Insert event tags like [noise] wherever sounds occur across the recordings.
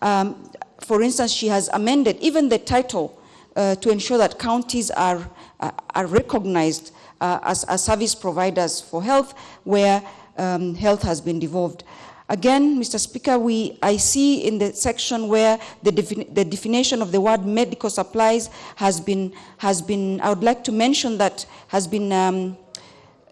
Um, for instance, she has amended even the title uh, to ensure that counties are, uh, are recognized uh, as, as service providers for health where um, health has been devolved. Again, Mr. Speaker, we, I see in the section where the, defini the definition of the word medical supplies has been, has been, I would like to mention that has been, um,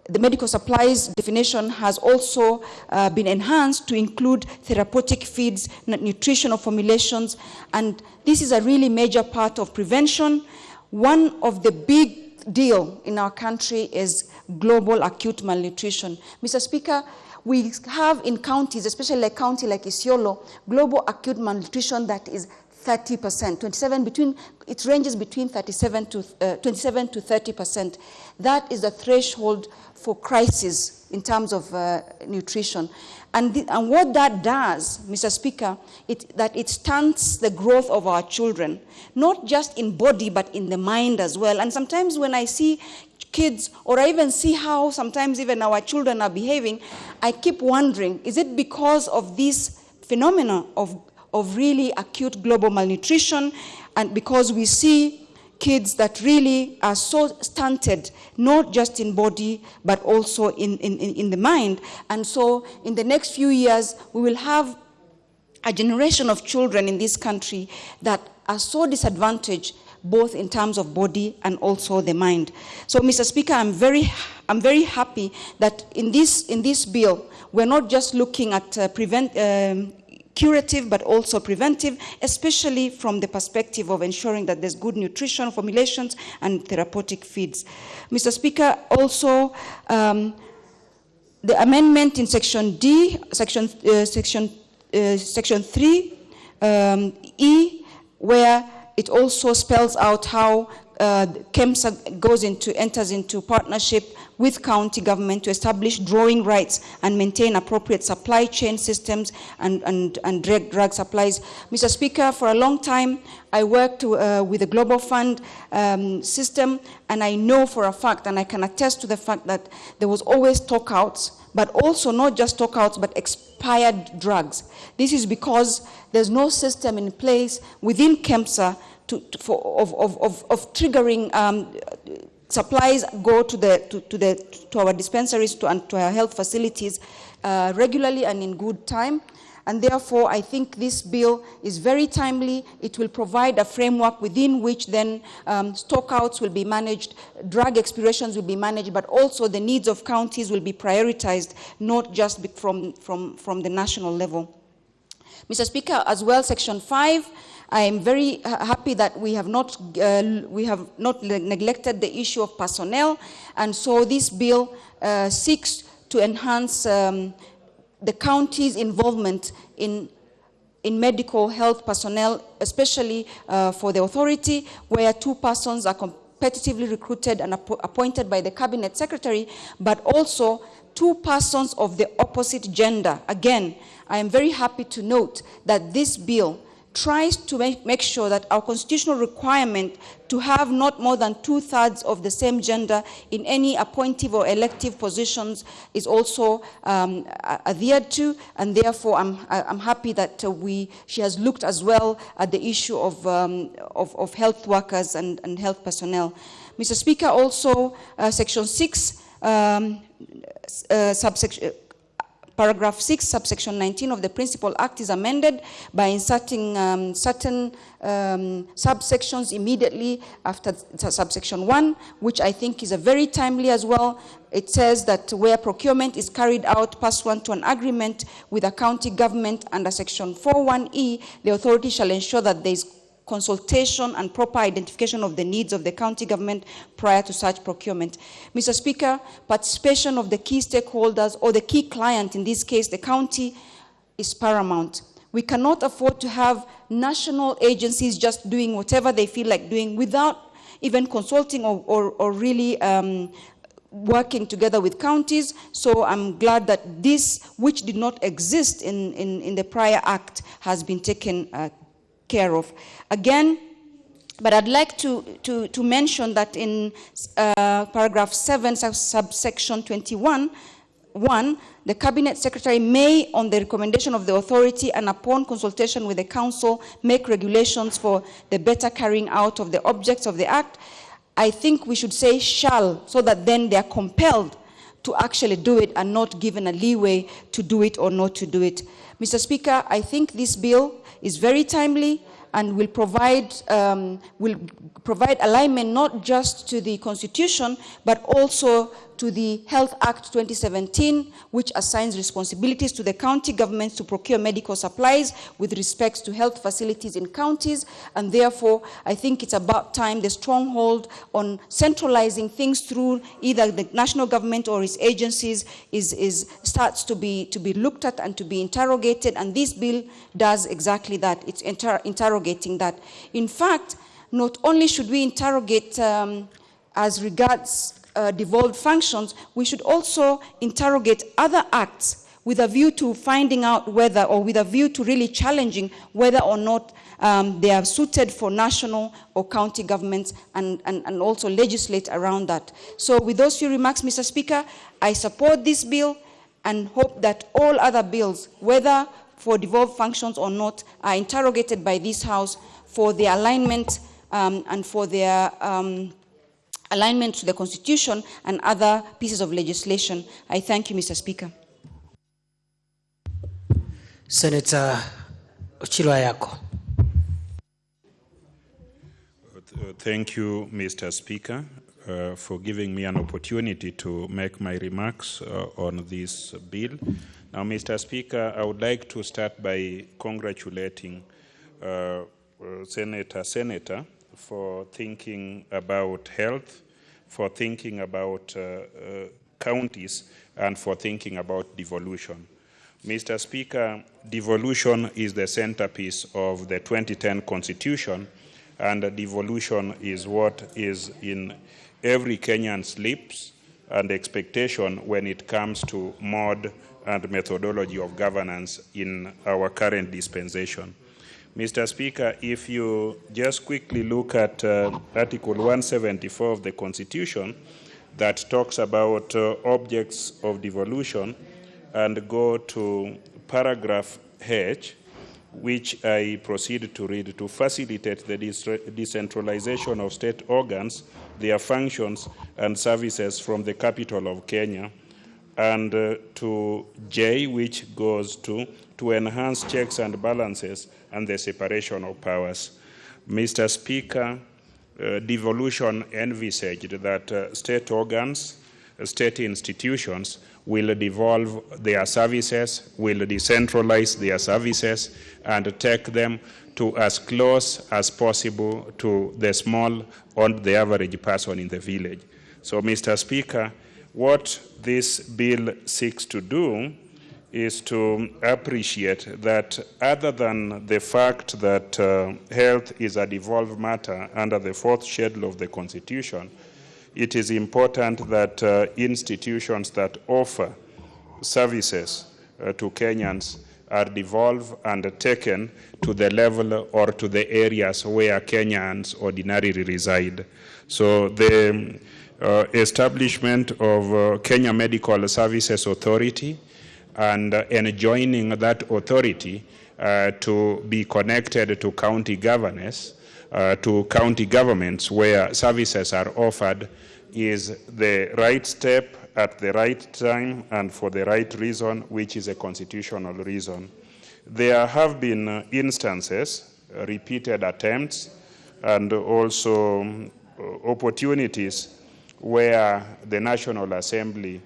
the medical supplies definition has also uh, been enhanced to include therapeutic feeds, nutritional formulations, and this is a really major part of prevention. One of the big deal in our country is global acute malnutrition. Mr. Speaker, we have in counties, especially a county like Isiolo, global acute malnutrition that is 30%, 27 between, it ranges between 37 to, uh, 27 to 30%. That is the threshold for crisis in terms of uh, nutrition. And, the, and what that does, Mr. Speaker, it, that it stunts the growth of our children, not just in body, but in the mind as well. And sometimes when I see kids, or I even see how sometimes even our children are behaving, I keep wondering, is it because of this phenomenon of, of really acute global malnutrition, and because we see kids that really are so stunted, not just in body, but also in, in, in the mind. And so in the next few years, we will have a generation of children in this country that are so disadvantaged both in terms of body and also the mind. So, Mr. Speaker, I'm very, I'm very happy that in this, in this bill, we're not just looking at uh, prevent, um, curative but also preventive, especially from the perspective of ensuring that there's good nutrition formulations and therapeutic feeds. Mr. Speaker, also um, the amendment in section D, section, uh, section, uh, section 3, um, E, where it also spells out how uh, KEMSA goes into, enters into partnership with county government to establish drawing rights and maintain appropriate supply chain systems and, and, and drug, drug supplies. Mr. Speaker, for a long time, I worked uh, with the Global Fund um, system, and I know for a fact, and I can attest to the fact that there was always stockouts, but also not just stockouts, but expired drugs. This is because there's no system in place within KEMSA to, to, for, of, of, of, of triggering um, supplies go to, the, to, to, the, to our dispensaries to, and to our health facilities uh, regularly and in good time. And therefore, I think this bill is very timely. It will provide a framework within which then um, stockouts will be managed, drug expirations will be managed, but also the needs of counties will be prioritized, not just from, from, from the national level. Mr. Speaker, as well, Section 5, I am very happy that we have not uh, we have not neglected the issue of personnel, and so this bill uh, seeks to enhance um, the county's involvement in in medical health personnel, especially uh, for the authority, where two persons are competitively recruited and appointed by the cabinet secretary, but also two persons of the opposite gender. Again, I am very happy to note that this bill tries to make, make sure that our constitutional requirement to have not more than two-thirds of the same gender in any appointive or elective positions is also um, adhered to, and therefore I'm, I'm happy that uh, we, she has looked as well at the issue of, um, of, of, health workers and, and health personnel. Mr. Speaker, also uh, Section 6 um, uh, subsection, paragraph 6, subsection 19 of the Principal Act is amended by inserting um, certain um, subsections immediately after subsection 1, which I think is a very timely as well. It says that where procurement is carried out pursuant to an agreement with a county government under section 41E, the authority shall ensure that there is consultation and proper identification of the needs of the county government prior to such procurement. Mr. Speaker, participation of the key stakeholders or the key client, in this case the county, is paramount. We cannot afford to have national agencies just doing whatever they feel like doing without even consulting or, or, or really um, working together with counties. So I'm glad that this, which did not exist in, in, in the prior act, has been taken uh, care of. Again, but I'd like to, to, to mention that in uh, paragraph 7, subsection 21, one, the cabinet secretary may, on the recommendation of the authority and upon consultation with the council, make regulations for the better carrying out of the objects of the act. I think we should say shall, so that then they are compelled to actually do it and not given a leeway to do it or not to do it. Mr. Speaker, I think this bill is very timely and will provide, um, will provide alignment not just to the Constitution, but also to the Health Act 2017, which assigns responsibilities to the county governments to procure medical supplies with respect to health facilities in counties. And therefore, I think it's about time the stronghold on centralizing things through either the national government or its agencies is, is, starts to be, to be looked at and to be interrogated. And this bill does exactly that. It's inter interrogating that. In fact, not only should we interrogate um, as regards uh, devolved functions, we should also interrogate other acts with a view to finding out whether, or with a view to really challenging whether or not um, they are suited for national or county governments and, and, and also legislate around that. So with those few remarks, Mr. Speaker, I support this bill and hope that all other bills, whether for devolved functions or not, are interrogated by this House for their alignment um, and for their um, alignment to the Constitution and other pieces of legislation. I thank you, Mr. Speaker. Senator Ochillo Ayacko. Thank you, Mr. Speaker, uh, for giving me an opportunity to make my remarks uh, on this bill. Now, Mr. Speaker, I would like to start by congratulating uh, uh, Senator Seneta for thinking about health, for thinking about uh, uh, counties, and for thinking about devolution. Mr. Speaker, devolution is the centerpiece of the 2010 Constitution, and devolution is what is in every Kenyan's lips and expectation when it comes to mode and methodology of governance in our current dispensation. Mr. Speaker, if you just quickly look at uh, Article 174 of the Constitution that talks about uh, objects of devolution and go to paragraph H, which I proceed to read to facilitate the decentralization of state organs, their functions and services from the capital of Kenya, and uh, to J, which goes to to enhance checks and balances and the separation of powers. Mr. Speaker, uh, devolution envisaged that uh, state organs, uh, state institutions will devolve their services, will decentralize their services, and take them to as close as possible to the small or the average person in the village. So, Mr. Speaker, what this bill seeks to do is to appreciate that other than the fact that uh, health is a devolved matter under the fourth schedule of the Constitution, it is important that uh, institutions that offer services uh, to Kenyans are devolved and taken to the level or to the areas where Kenyans ordinarily reside. So the uh, establishment of uh, Kenya Medical Services Authority and uh, enjoining that authority uh, to be connected to county governors, uh, to county governments where services are offered is the right step at the right time and for the right reason, which is a constitutional reason. There have been instances, repeated attempts, and also um, opportunities where the National Assembly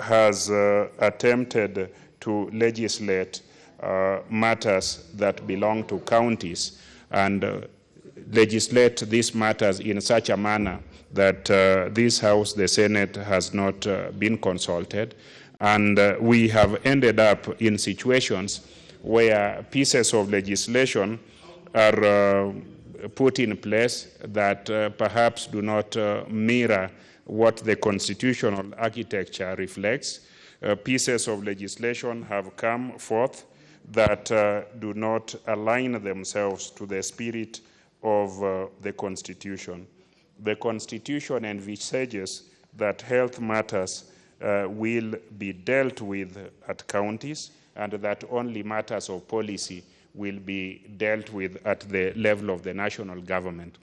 has uh, attempted to legislate uh, matters that belong to counties and uh, legislate these matters in such a manner that uh, this House, the Senate, has not uh, been consulted. And uh, we have ended up in situations where pieces of legislation are put in place that perhaps do not mirror what the constitutional architecture reflects. Uh, pieces of legislation have come forth that uh, do not align themselves to the spirit of uh, the Constitution. The Constitution envisages that health matters uh, will be dealt with at counties and that only matters of policy will be dealt with at the level of the national government.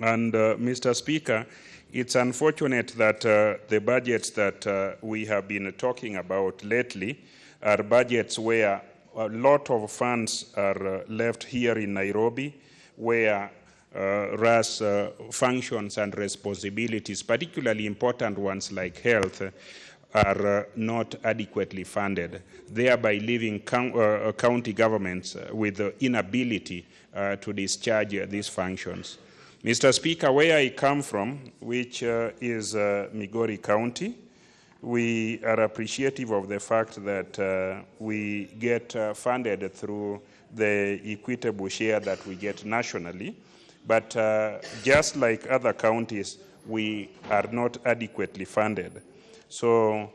And uh, Mr. Speaker, it's unfortunate that uh, the budgets that uh, we have been talking about lately are budgets where a lot of funds are uh, left here in Nairobi, where uh, RAS uh, functions and responsibilities, particularly important ones like health, are uh, not adequately funded, thereby leaving uh, county governments uh, with the inability to discharge these functions. Mr. Speaker, where I come from, which uh, is uh, Migori County, we are appreciative of the fact that uh, we get uh, funded through the equitable share that we get nationally. But uh, just like other counties, we are not adequately funded. So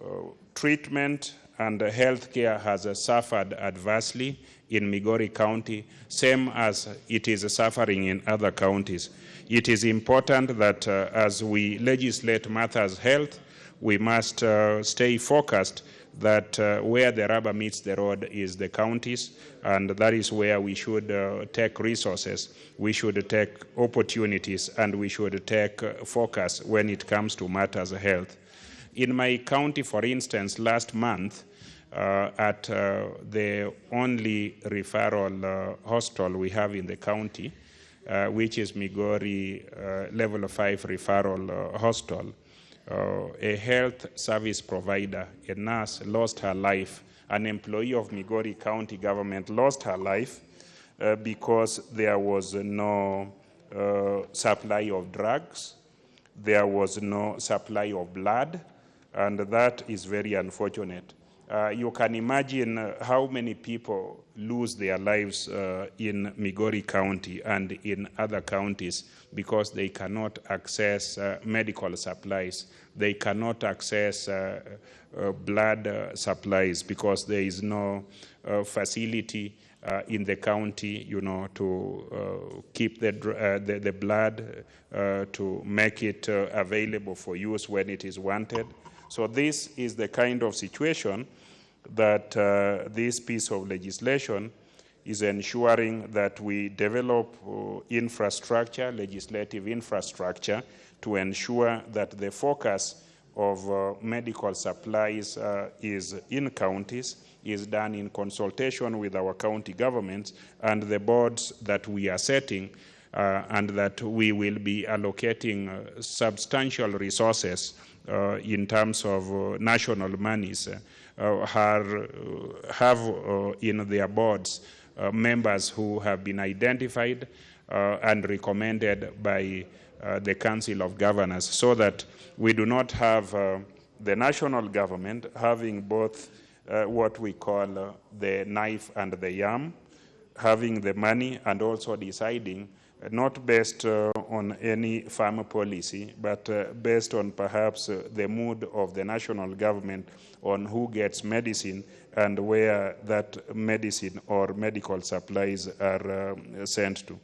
uh, treatment and health care has suffered adversely in Migori County, same as it is suffering in other counties. It is important that uh, as we legislate matters health, we must uh, stay focused that uh, where the rubber meets the road is the counties, and that is where we should uh, take resources, we should take opportunities, and we should take uh, focus when it comes to matters health. In my county, for instance, last month, at uh, the only referral uh, hospital we have in the county, uh, which is Migori uh, Level 5 Referral uh, Hospital, uh, a health service provider, a nurse, lost her life. An employee of Migori County government lost her life uh, because there was no uh, supply of drugs, there was no supply of blood, and that is very unfortunate. Uh, you can imagine how many people lose their lives uh, in Migori County and in other counties because they cannot access uh, medical supplies. They cannot access uh, uh, blood supplies because there is no facility in the county, you know, to keep the, the, the blood, to make it available for use when it is wanted. So this is the kind of situation that uh, this piece of legislation is ensuring that we develop uh, infrastructure, legislative infrastructure, to ensure that the focus of uh, medical supplies uh, is in counties, is done in consultation with our county governments and the boards that we are setting, uh, and that we will be allocating uh, substantial resources in terms of national monies, are, uh, have uh, in their boards uh, members who have been identified uh, and recommended by uh, the Council of Governors so that we do not have uh, the national government having both uh, what we call uh, the knife and the yam, having the money and also deciding uh, not based uh, on any farm policy, but uh, based on perhaps uh, the mood of the national government on who gets medicine and where that medicine or medical supplies are um, sent to.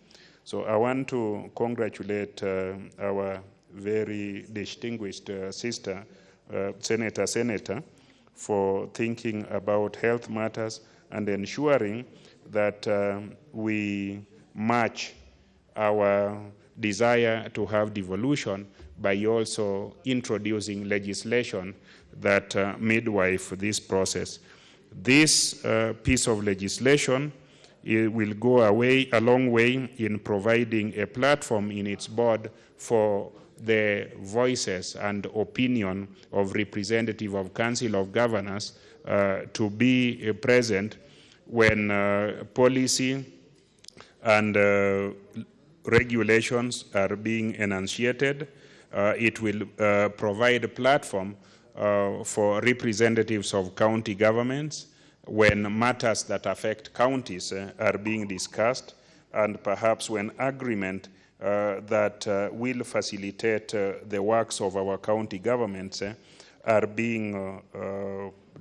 So I want to congratulate our very distinguished sister, Senator Seneta, for thinking about health matters and ensuring that um, we match our desire to have devolution by also introducing legislation that uh, midwife this process. This uh, piece of legislation will go away a long way in providing a platform in its board for the voices and opinion of representative of council of governors uh, to be uh, present when uh, policy and uh, regulations are being enunciated. Uh, it will uh, provide a platform uh, for representatives of county governments when matters that affect counties uh, are being discussed, and perhaps when agreement uh, that uh, will facilitate the works of our county governments are being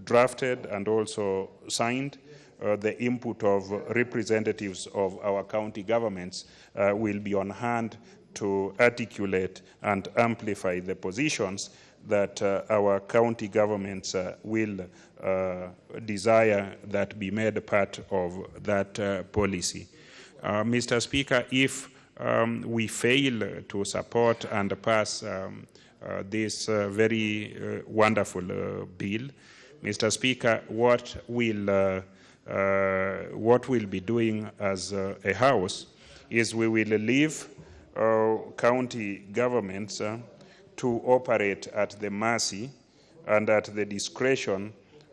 drafted and also signed. Uh, the input of representatives of our county governments uh, will be on hand to articulate and amplify the positions that uh, our county governments uh, will uh, desire that be made part of that uh, policy. Mr. Speaker, if um, we fail to support and pass um, this very wonderful bill, Mr. Speaker, what will what we'll be doing as a house is we will leave uh, county governments uh, to operate at the mercy and at the discretion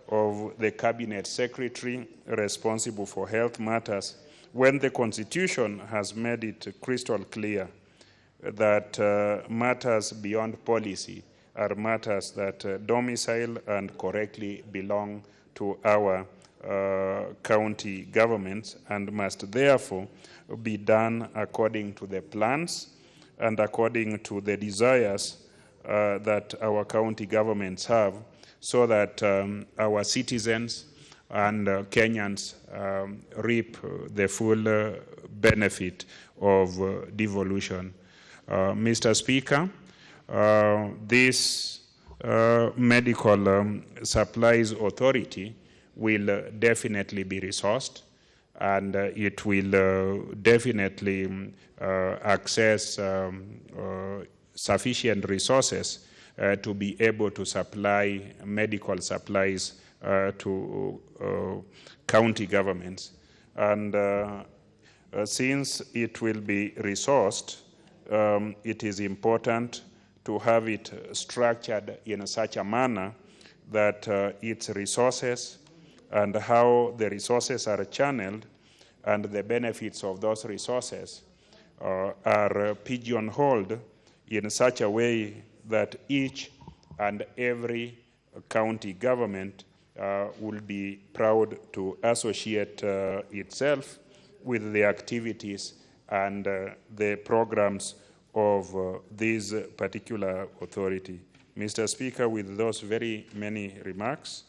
of the cabinet secretary responsible for health matters when the constitution has made it crystal clear that uh, matters beyond policy are matters that uh, domicile and correctly belong to our county governments and must therefore be done according to the plans and according to the desires uh, that our county governments have so that um, our citizens and uh, Kenyans um, reap uh, the full uh, benefit of uh, devolution. Uh, Mr. Speaker, uh, this uh, medical um, supplies authority will uh, definitely be resourced and uh, it will uh, definitely uh, access um, sufficient resources to be able to supply medical supplies to county governments. And uh, since it will be resourced, um, it is important to have it structured in such a manner that uh, its resources and how the resources are channeled and the benefits of those resources uh, are pigeonholed in such a way that each and every county government uh, will be proud to associate uh, itself with the activities and uh, the programs of uh, this particular authority. Mr. Speaker, with those very many remarks,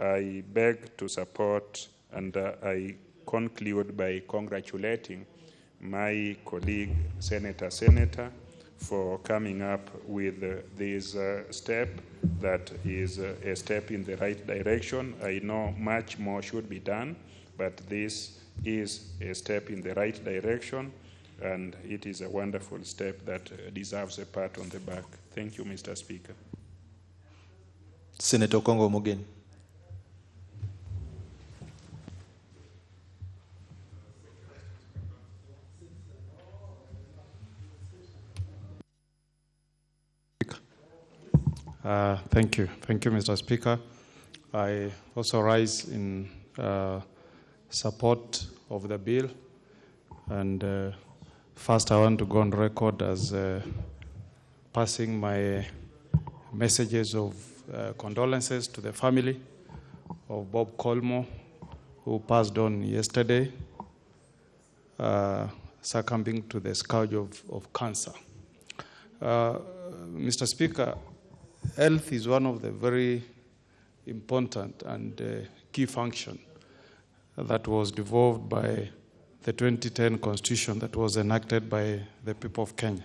I beg to support and uh, I conclude by congratulating my colleague, Senator Seneta, for coming up with uh, this uh, step that is uh, a step in the right direction. I know much more should be done, but this is a step in the right direction, and it is a wonderful step that deserves a pat on the back. Thank you, Mr. Speaker. Senator Okong'o. Uh, Thank you. Thank you, Mr. Speaker. I also rise in uh, support of the bill. And uh, first, I want to go on record as uh, passing my messages of uh, condolences to the family of Bob Collymore, who passed on yesterday, succumbing to the scourge of, of cancer. Mr. Speaker, health is one of the very important and uh, key function that was devolved by the 2010 constitution that was enacted by the people of Kenya.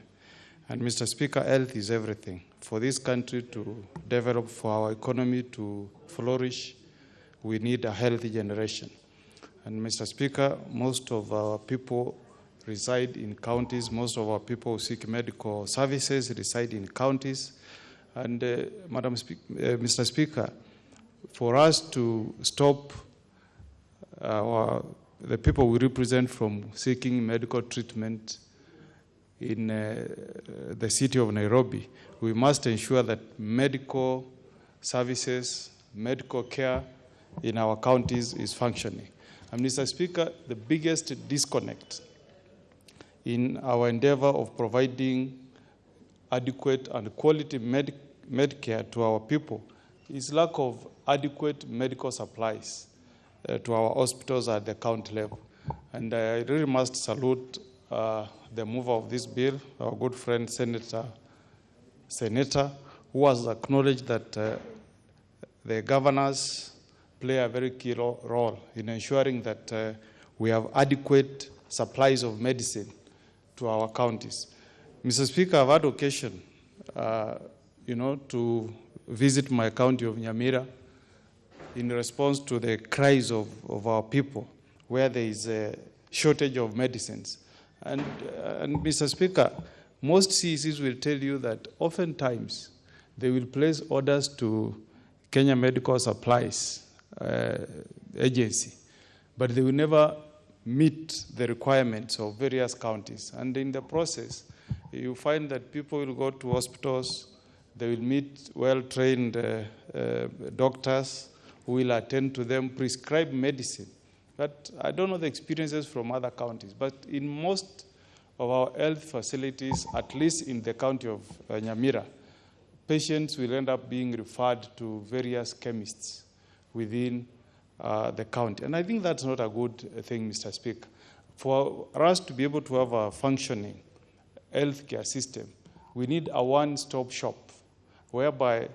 And Mr. Speaker, health is everything. For this country to develop, for our economy to flourish, we need a healthy generation. And Mr. Speaker, most of our people reside in counties, most of our people who seek medical services reside in counties. And uh, Madam Spe- uh, Mr. Speaker, for us to stop our, the people we represent from seeking medical treatment in uh, the city of Nairobi, we must ensure that medical services, medical care in our counties is functioning. And Mr. Speaker, the biggest disconnect in our endeavor of providing adequate and quality med- Medicare to our people is lack of adequate medical supplies uh, to our hospitals at the county level. And I really must salute uh, the mover of this bill, our good friend Senator Seneta, who has acknowledged that uh, the governors play a very key ro- role in ensuring that uh, we have adequate supplies of medicine to our counties. Mr. Speaker, I've had occasion uh, you know, to visit my county of Nyamira in response to the cries of, of our people, where there is a shortage of medicines. And, and Mr. Speaker, most CECs will tell you that oftentimes they will place orders to Kenya Medical Supplies uh, Agency, but they will never meet the requirements of various counties. And in the process, you find that people will go to hospitals, they will meet well-trained uh, uh, doctors who will attend to them, prescribe medicine. But I don't know the experiences from other counties, but in most of our health facilities, at least in the county of uh, Nyamira, patients will end up being referred to various chemists within uh, the county. And I think that's not a good thing, Mr. Speaker. For us to be able to have a functioning healthcare system, we need a one-stop shop whereby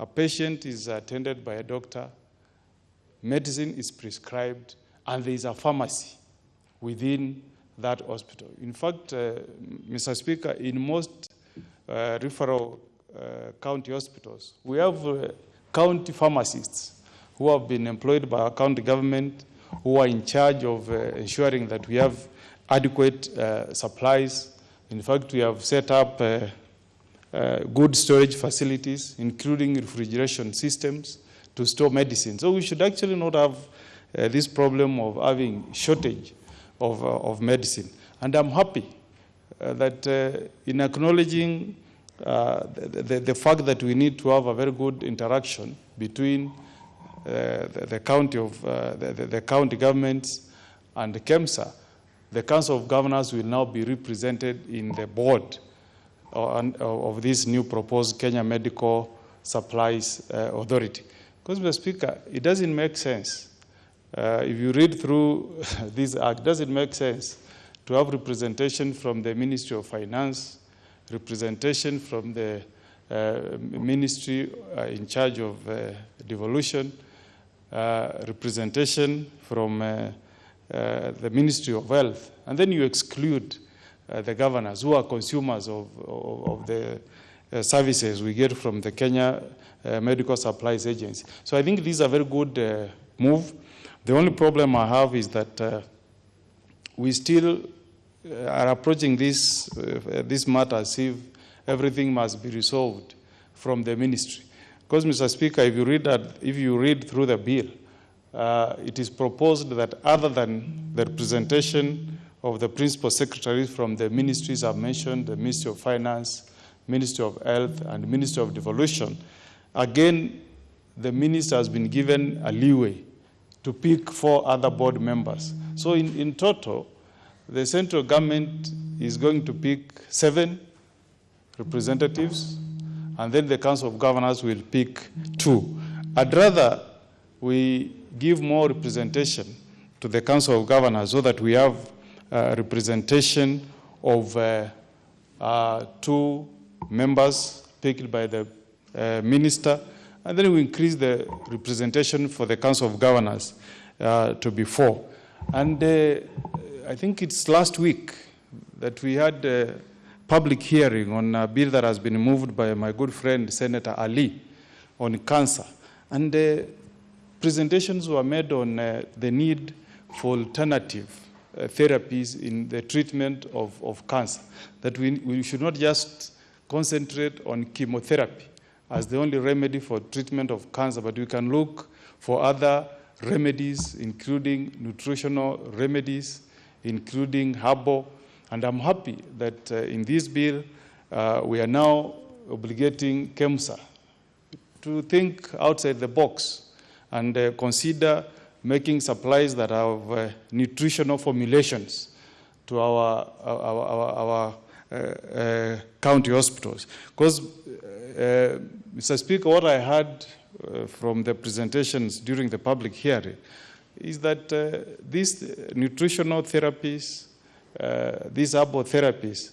a patient is attended by a doctor, medicine is prescribed, and there is a pharmacy within that hospital. In fact, uh, Mr. Speaker, in most uh, referral uh, county hospitals, we have uh, county pharmacists who have been employed by our county government, who are in charge of uh, ensuring that we have adequate uh, supplies. In fact, we have set up good storage facilities, including refrigeration systems to store medicine. So we should actually not have uh, this problem of having shortage of, uh, of medicine. And I'm happy uh, that uh, in acknowledging uh, the, the, the fact that we need to have a very good interaction between uh, the, the county of uh, the, county governments and the KEMSA, the Council of Governors will now be represented in the board uh, of this new proposed Kenya Medical Supplies uh, Authority. Because, Mr. Speaker, it doesn't make sense. Uh, if you read through [laughs] this act, does it make sense to have representation from the Ministry of Finance, representation from the uh, ministry uh, in charge of uh, devolution, uh, representation from the Ministry of Health, and then you exclude the governors who are consumers of, of, of the uh, services we get from the Kenya uh, Medical Supplies Agency. So I think this is a very good uh, move. The only problem I have is that uh, we still uh, are approaching this, uh, this matter as if everything must be resolved from the ministry. Because, Mr. Speaker, if you read, that, if you read through the bill, uh, it is proposed that other than the representation of the principal secretaries from the ministries I've mentioned, the Ministry of Finance, Ministry of Health, and Ministry of Devolution, again, the minister has been given a leeway to pick four other board members. So in, in total, the central government is going to pick seven representatives, and then the Council of Governors will pick two. I'd rather we give more representation to the Council of Governors so that we have representation of uh, uh, two members picked by the uh, minister, and then we increase the representation for the Council of Governors uh, to be four. And uh, I think it's last week that we had a public hearing on a bill that has been moved by my good friend Senator Ali on cancer. And uh, presentations were made on uh, the need for alternative uh, therapies in the treatment of, of cancer. That we, we should not just concentrate on chemotherapy as the only remedy for treatment of cancer, but we can look for other remedies, including nutritional remedies, including herbal. And I'm happy that uh, in this bill, uh, we are now obligating KEMSA to think outside the box and uh, consider making supplies that have uh, nutritional formulations to our, our, our, our uh, uh, county hospitals. Because, uh, Mr. Speaker, what I heard uh, from the presentations during the public hearing is that uh, these nutritional therapies, uh, these herbal therapies,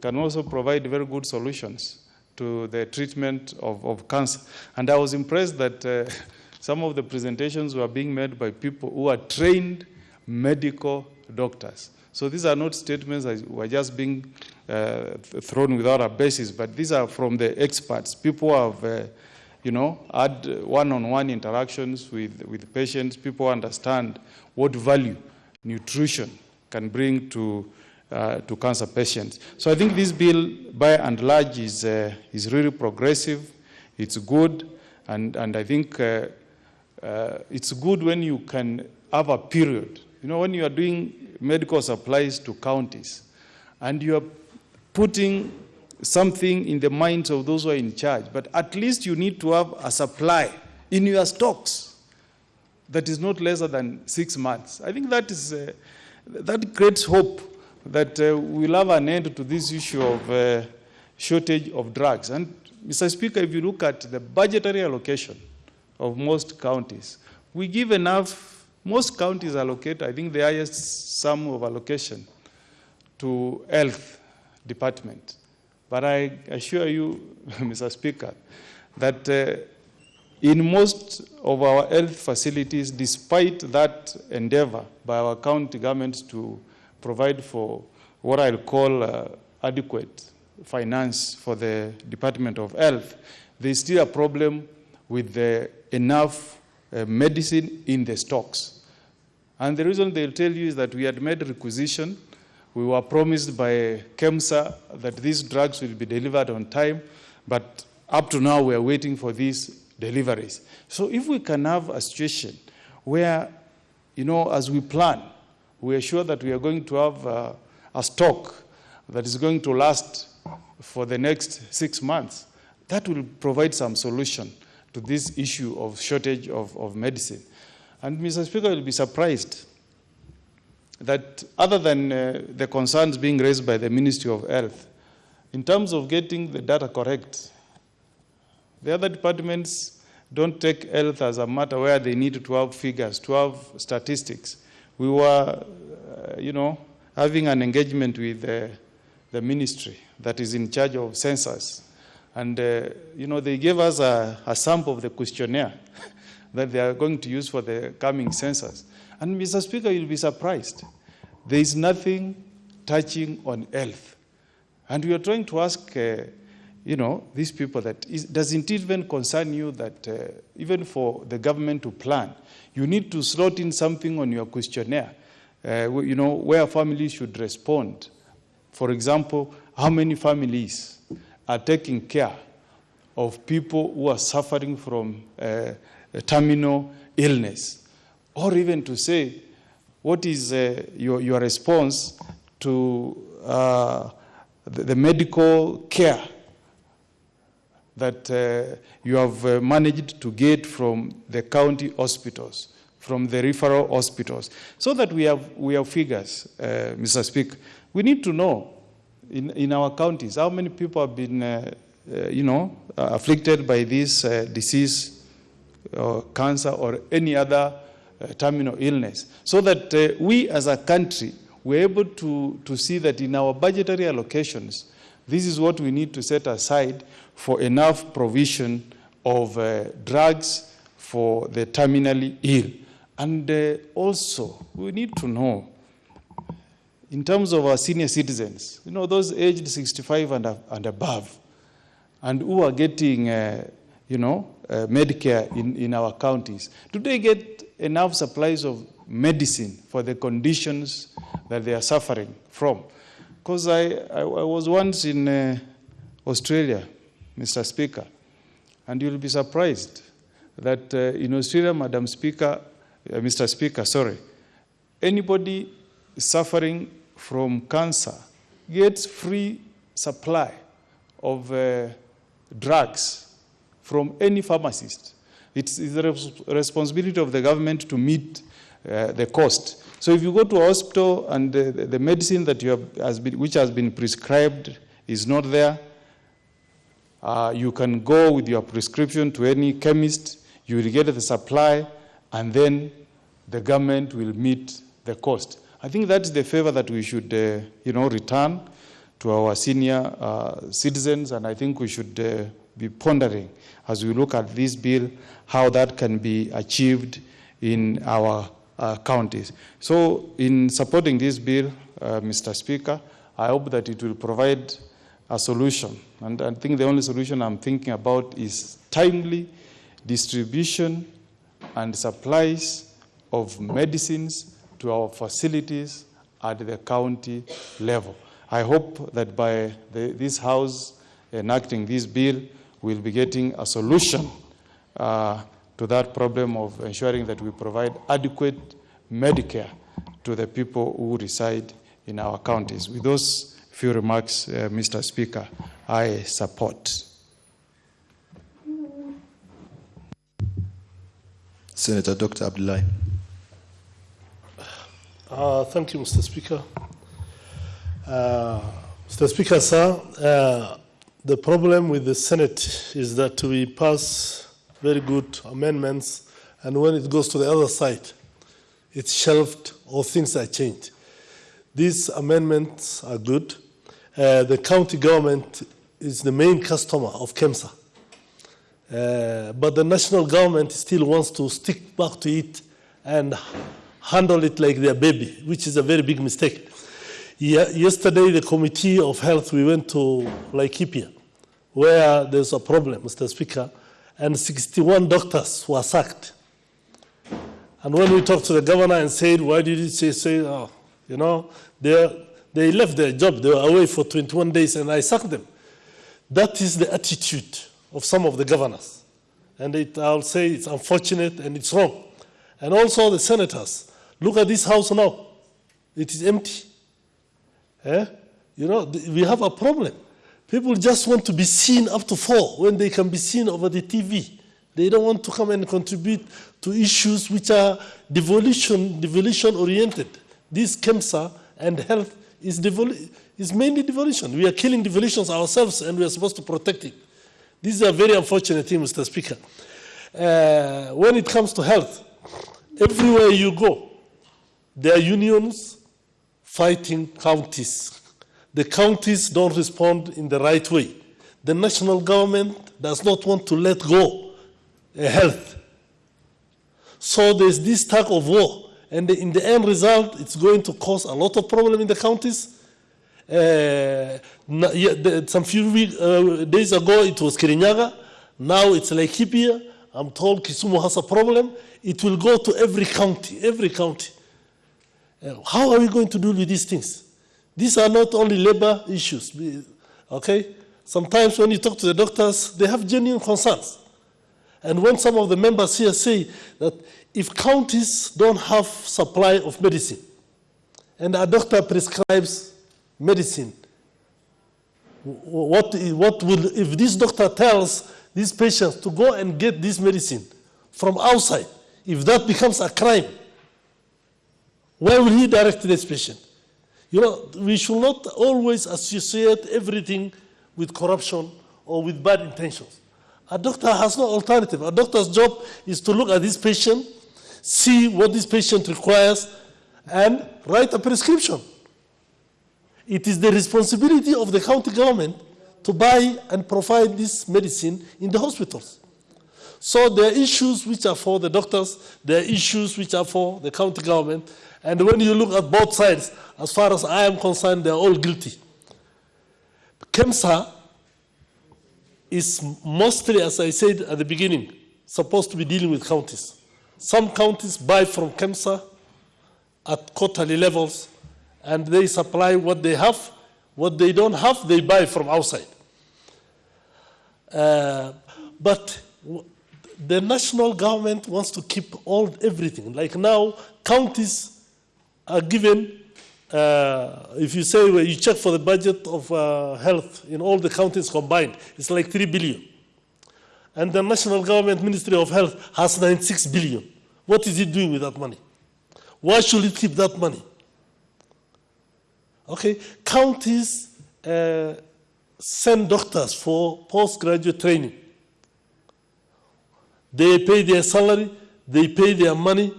can also provide very good solutions to the treatment of, of cancer. And I was impressed that uh, some of the presentations were being made by people who are trained medical doctors. So these are not statements that were just being uh, thrown without a basis, but these are from the experts. People who have, uh, you know, had one-on-one interactions with, with patients. People understand what value nutrition can bring to, uh, to cancer patients. So I think this bill, by and large, is, uh, is really progressive. It's good, and, and I think uh, it's good when you can have a period. You know, when you are doing medical supplies to counties, and you are putting something in the minds of those who are in charge, but at least you need to have a supply in your stocks that is not lesser than six months. I think that is uh, that creates hope that uh, we'll have an end to this issue of uh, shortage of drugs. And Mr. Speaker, if you look at the budgetary allocation of most counties, we give enough. Most counties allocate, I think, the highest sum of allocation to health department. But I assure you, [laughs] Mr. Speaker, that uh, in most of our health facilities, despite that endeavor by our county governments to provide for what I'll call uh, adequate finance for the Department of Health, there's still a problem with the enough uh, medicine in the stocks. And the reason they'll tell you is that we had made requisition. We were promised by KEMSA that these drugs will be delivered on time, but up to now we are waiting for these deliveries. So if we can have a situation where, you know, as we plan, we are sure that we are going to have uh, a stock that is going to last for the next six months, that will provide some solution to this issue of shortage of, of medicine. And Mr. Speaker will be surprised that other than uh, the concerns being raised by the Ministry of Health, in terms of getting the data correct, the other departments don't take health as a matter where they need to have figures, to have statistics. We were, uh, you know, having an engagement with uh, the ministry that is in charge of census. And, uh, you know, they gave us a, a sample of the questionnaire [laughs] that they are going to use for the coming census. And, Mr. Speaker, you'll be surprised. There is nothing touching on health. And we are trying to ask, uh, you know, these people that is, does it even concern you that uh, even for the government to plan, you need to slot in something on your questionnaire, uh, you know, where families should respond. For example, how many families are taking care of people who are suffering from uh, a terminal illness? Or even to say, what is uh, your, your response to uh, the, the medical care that uh, you have uh, managed to get from the county hospitals, from the referral hospitals, so that we have, we have figures, uh, Mr. Speaker. We need to know in, in our counties how many people have been, uh, uh, you know, uh, afflicted by this uh, disease or cancer or any other uh, terminal illness, so that we as a country we're able to, to see that in our budgetary allocations, this is what we need to set aside for enough provision of drugs for the terminally ill. And also, we need to know, in terms of our senior citizens, you know, those aged 65 and, and above, and who are getting, uh, you know, uh, Medicare in, in our counties, do they get enough supplies of medicine for the conditions that they are suffering from? Because I, I, I was once in uh, Australia, Mr. Speaker, and you'll be surprised that uh, in Australia, Madam Speaker, uh, Mr. Speaker, sorry, anybody suffering from cancer gets free supply of uh, drugs from any pharmacist. It's, the res- responsibility of the government to meet uh, the cost. So if you go to a hospital and the, the the medicine that you have, has been, which has been prescribed is not there, uh, you can go with your prescription to any chemist, you will get the supply, and then the government will meet the cost. I think that's the favor that we should, uh, you know, return to our senior uh, citizens, and I think we should uh, be pondering as we look at this bill how that can be achieved in our uh, counties. So, in supporting this bill, uh, Mr. Speaker, I hope that it will provide a solution. And I think the only solution I'm thinking about is timely distribution and supplies of medicines to our facilities at the county level. I hope that by the, this House enacting this bill, we'll be getting a solution uh, to that problem of ensuring that we provide adequate Medicare to the people who reside in our counties. With those few remarks, uh, Mr. Speaker, I support. Senator Dr. Abdullahi. Uh, thank you, Mr. Speaker. Uh, Mr. Speaker, sir, uh, the problem with the Senate is that we pass very good amendments, and when it goes to the other side, it's shelved or things are changed. These amendments are good. Uh, the county government is the main customer of KEMSA. Uh, but the national government still wants to stick back to it and handle it like their baby, which is a very big mistake. Ye- yesterday, the Committee of Health, we went to Laikipia, where there's a problem, Mr. Speaker, and 61 doctors were sacked. And when we talked to the governor and said, why did you say, say oh, you know, they, they left their job, they were away for 21 days, and I sacked them. That is the attitude of some of the governors. And it, I'll say it's unfortunate and it's wrong. And also the senators. Look at this house now. It is empty. Eh? You know, we have a problem. People just want to be seen up to four when they can be seen over the TV. They don't want to come and contribute to issues which are devolution, devolution oriented. This KEMSA and health is, is mainly devolution. We are killing devolutions ourselves and we are supposed to protect it. This is a very unfortunate thing, Mr. Speaker. Uh, when it comes to health, everywhere you go, there are unions fighting counties. The counties don't respond in the right way. The national government does not want to let go health. So there's this tug of war, and in the end result, it's going to cause a lot of problem in the counties. Uh, some few week, uh, days ago, it was Kirinyaga. Now it's Laikipia. I'm told Kisumu has a problem. It will go to every county, every county. How are we going to deal with these things? These are not only labor issues, okay? Sometimes when you talk to the doctors, they have genuine concerns. And when some of the members here say that if counties don't have supply of medicine, and a doctor prescribes medicine, what, what will, if this doctor tells these patients to go and get this medicine from outside, if that becomes a crime, where will he direct this patient? You know, we should not always associate everything with corruption or with bad intentions. A doctor has no alternative. A doctor's job is to look at this patient, see what this patient requires, and write a prescription. It is the responsibility of the county government to buy and provide this medicine in the hospitals. So there are issues which are for the doctors, there are issues which are for the county government, and when you look at both sides, as far as I am concerned, they're all guilty. KEMSA is mostly, as I said at the beginning, supposed to be dealing with counties. Some counties buy from KEMSA at quarterly levels, and they supply what they have. What they don't have, they buy from outside. Uh, but the national government wants to keep all everything. Like now, counties are given. Uh, if you say well, you check for the budget of uh, health in all the counties combined, it's like three billion, and the national government Ministry of Health has 96 billion. What is it doing with that money? Why should it keep that money? Okay, counties uh, send doctors for postgraduate training. They pay their salary, they pay their money.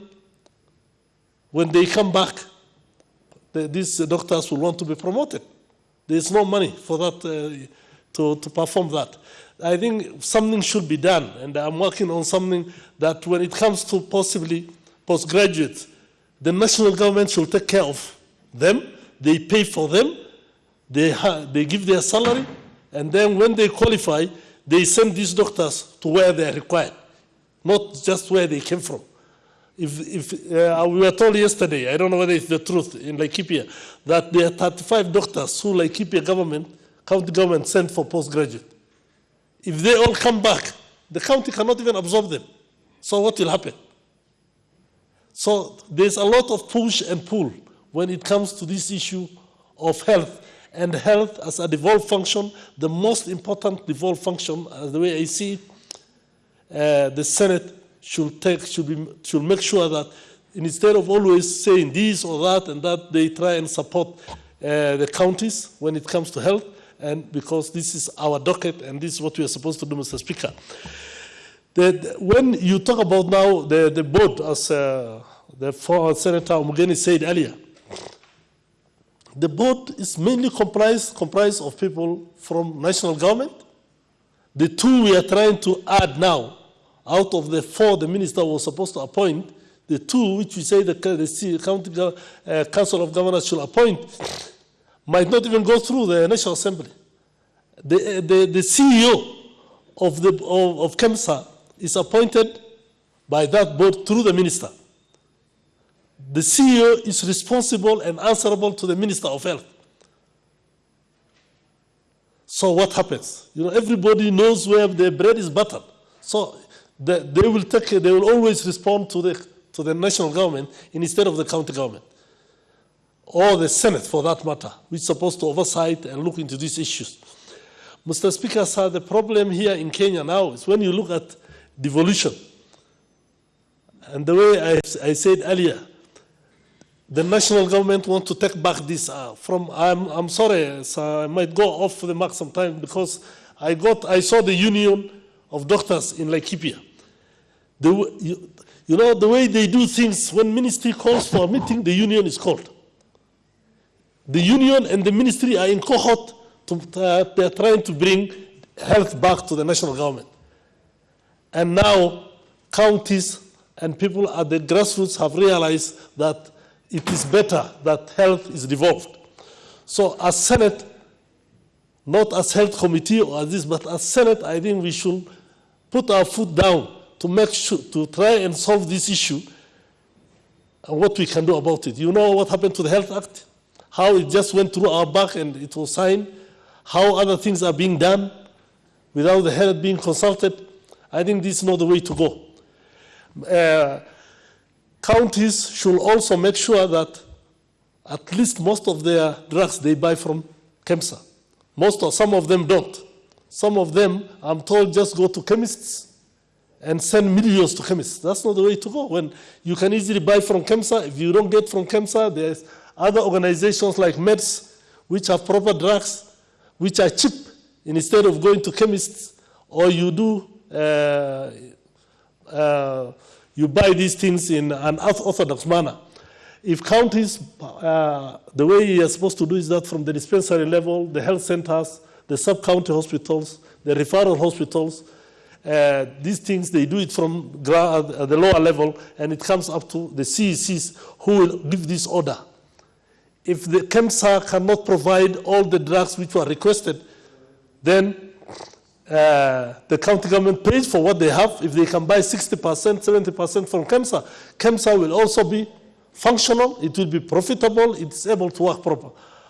When they come back, the, these doctors will want to be promoted. There's no money for that uh, to, to perform that. I think something should be done, and I'm working on something that when it comes to possibly postgraduates, the national government should take care of them. They pay for them, They, they give their salary, and then when they qualify, they send these doctors to where they are required, not just where they came from. If, if uh, we were told yesterday, I don't know whether it's the truth in Laikipia, that there are 35 doctors who Laikipia government, county government sent for postgraduate. If they all come back, the county cannot even absorb them. So what will happen? So there's a lot of push and pull when it comes to this issue of health. And health as a devolved function, the most important devolved function, as the way I see it, uh, the Senate should take, should, be, should make sure that instead of always saying this or that and that, they try and support uh, the counties when it comes to health. And because this is our docket and this is what we are supposed to do, Mr. Speaker. When you talk about now the, the board, as uh, the former Senator Mogeni said earlier, the board is mainly comprised, comprised of people from national government. The two we are trying to add now, out of the four the minister was supposed to appoint, the two which we say the, the county uh, council of governors should appoint, might not even go through the national assembly. The, uh, the, the CEO of, the, of, of KEMSA is appointed by that board through the minister. The CEO is responsible and answerable to the Minister of Health. So what happens? You know, everybody knows where their bread is buttered. So the, they will take, they will always respond to the, to the national government instead of the county government. Or the Senate for that matter, which is supposed to oversight and look into these issues. Mr. Speaker, sir, the problem here in Kenya now is when you look at devolution, and the way I, I said earlier, the national government want to take back this uh, from, I'm, I'm sorry, sir, I might go off the mark sometime because I got, I saw the union of doctors in Laikipia. The, you, you know, the way they do things, when ministry calls for a meeting, the union is called. The union and the ministry are in cohort, to, uh, they're trying to bring health back to the national government. And now counties and people at the grassroots have realized that it is better that health is devolved. So as Senate, not as health committee or as this, but as Senate, I think we should put our foot down to make sure, to try and solve this issue and what we can do about it. You know what happened to the Health Act? How it just went through our back and it was signed? How other things are being done without the health being consulted? I think this is not the way to go. Uh, counties should also make sure that at least most of their drugs they buy from KEMSA. Most of, some of them don't. Some of them, I'm told, just go to chemists and send millions to chemists. That's not the way to go. When you can easily buy from KEMSA, if you don't get from KEMSA, there's other organizations like MEDS, which have proper drugs, which are cheap, instead of going to chemists, or you do, uh, uh, you buy these things in an unorthodox manner. If counties, uh, the way you're supposed to do is that from the dispensary level, the health centers, the sub-county hospitals, the referral hospitals, uh, these things, they do it from gra- the lower level, and it comes up to the CECs who will give this order. If the KEMSA cannot provide all the drugs which were requested, then uh, the county government pays for what they have. If they can buy 60%, 70% from KEMSA, KEMSA will also be functional, it will be profitable, it's able to work proper.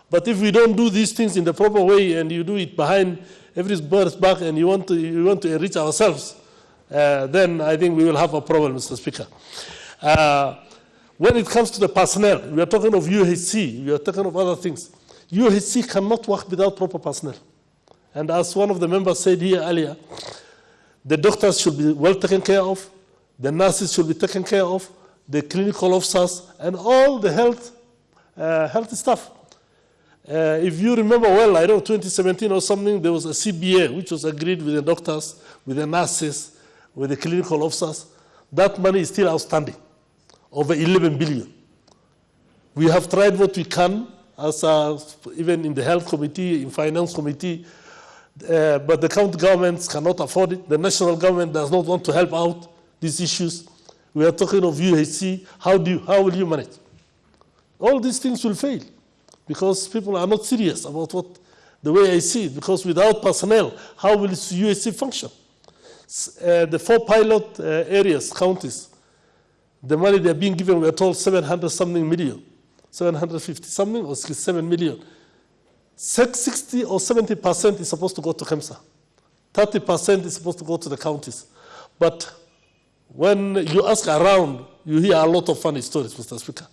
But if we don't do these things in the proper way and you do it behind everybody's birth back and you want to, you want to enrich ourselves, uh, then I think we will have a problem, Mr. Speaker. Uh, when it comes to the personnel, we are talking of UHC, we are talking of other things. UHC cannot work without proper personnel. And as one of the members said here earlier, the doctors should be well taken care of, the nurses should be taken care of, the clinical officers, and all the health, uh, health staff. Uh, if you remember well, I know, 2017 or something, there was a CBA which was agreed with the doctors, with the nurses, with the clinical officers. That money is still outstanding, over 11 billion. We have tried what we can, as even in the health committee, in finance committee, uh, but the county governments cannot afford it. The national government does not want to help out these issues. We are talking of UHC. How, do you, how will you manage? All these things will fail. Because people are not serious about what the way I see it. Because without personnel, how will UHC function? Uh, the four pilot uh, areas, counties, the money they're being given, we're told 700 something million, 750 something or 67 million. Six- 60 or 70 percent is supposed to go to KEMSA. 30 percent is supposed to go to the counties. But when you ask around, you hear a lot of funny stories, Mr. Speaker.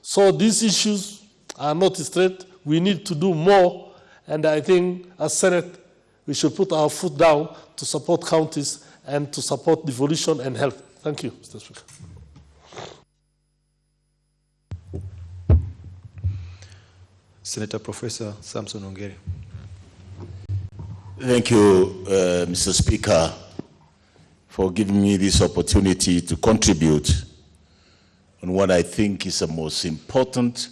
So these issues are not straight. We need to do more. And I think as Senate, we should put our foot down to support counties and to support devolution and health. Thank you, Mr. Speaker. Senator Professor Samson Ongeri. Thank you, uh, Mr. Speaker, for giving me this opportunity to contribute on what I think is the most important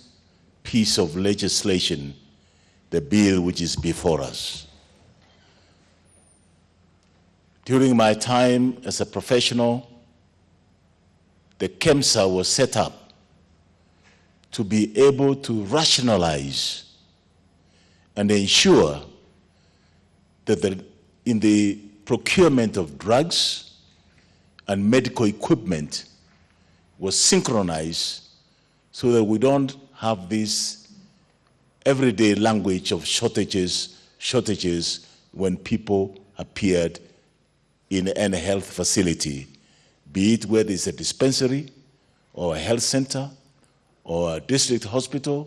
piece of legislation, the bill which is before us. During my time as a professional, the KEMSA was set up to be able to rationalize and ensure that the, in the procurement of drugs and medical equipment was synchronized so that we don't have this everyday language of shortages, shortages when people appeared in any health facility, be it whether it's a dispensary or a health center or a district hospital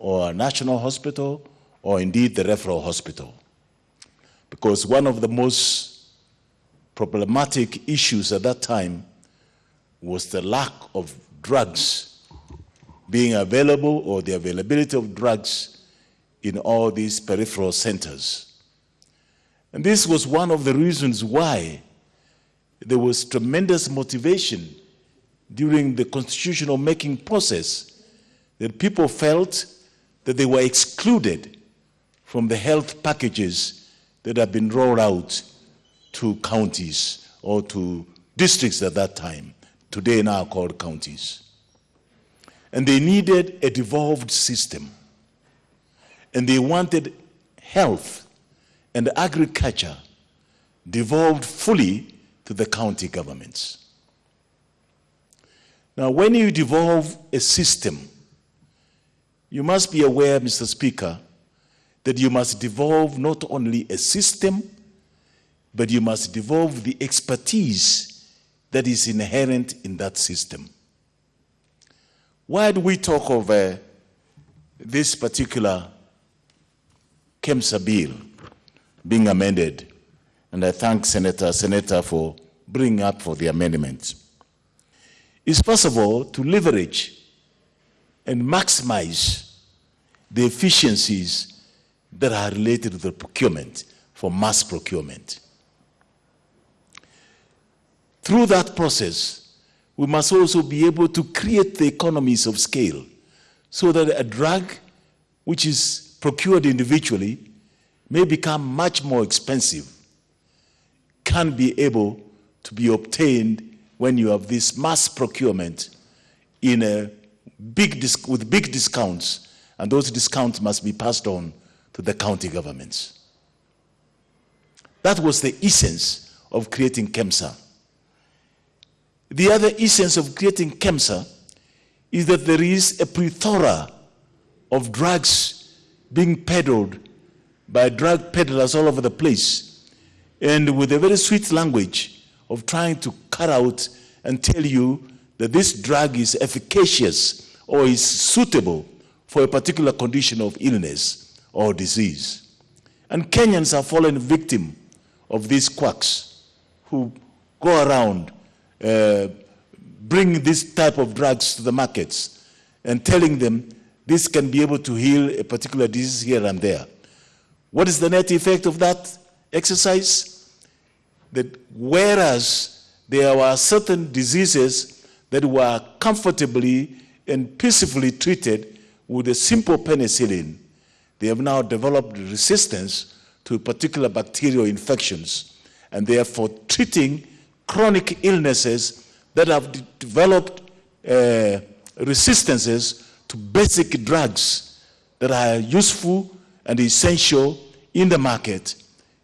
or a national hospital or indeed the referral hospital. Because one of the most problematic issues at that time was the lack of drugs being available or the availability of drugs in all these peripheral centers. And this was one of the reasons why there was tremendous motivation during the constitutional making process that people felt that they were excluded from the health packages that have been rolled out to counties or to districts at that time, today now called counties. And they needed a devolved system. And they wanted health and agriculture devolved fully to the county governments. Now, when you devolve a system, you must be aware, Mr. Speaker, that you must devolve not only a system, but you must devolve the expertise that is inherent in that system. Why do we talk of uh, this particular KEMSA bill being amended? And I thank Senator Seneta for bringing up for the amendment. It's first of all to leverage and maximize the efficiencies that are related to the procurement for mass procurement. Through that process, we must also be able to create the economies of scale so that a drug which is procured individually may become much more expensive, can be able to be obtained when you have this mass procurement in a big with big discounts, and those discounts must be passed on to the county governments. That was the essence of creating KEMSA. The other essence of creating KEMSA is that there is a plethora of drugs being peddled by drug peddlers all over the place, and with a very sweet language of trying to cut out and tell you that this drug is efficacious or is suitable for a particular condition of illness or disease. And Kenyans have fallen victim of these quacks who go around uh, bring this type of drugs to the markets and telling them this can be able to heal a particular disease here and there. What is the net effect of that exercise? That whereas there were certain diseases that were comfortably and peacefully treated with a simple penicillin, they have now developed resistance to particular bacterial infections and therefore treating chronic illnesses that have de- developed uh, resistances to basic drugs that are useful and essential in the market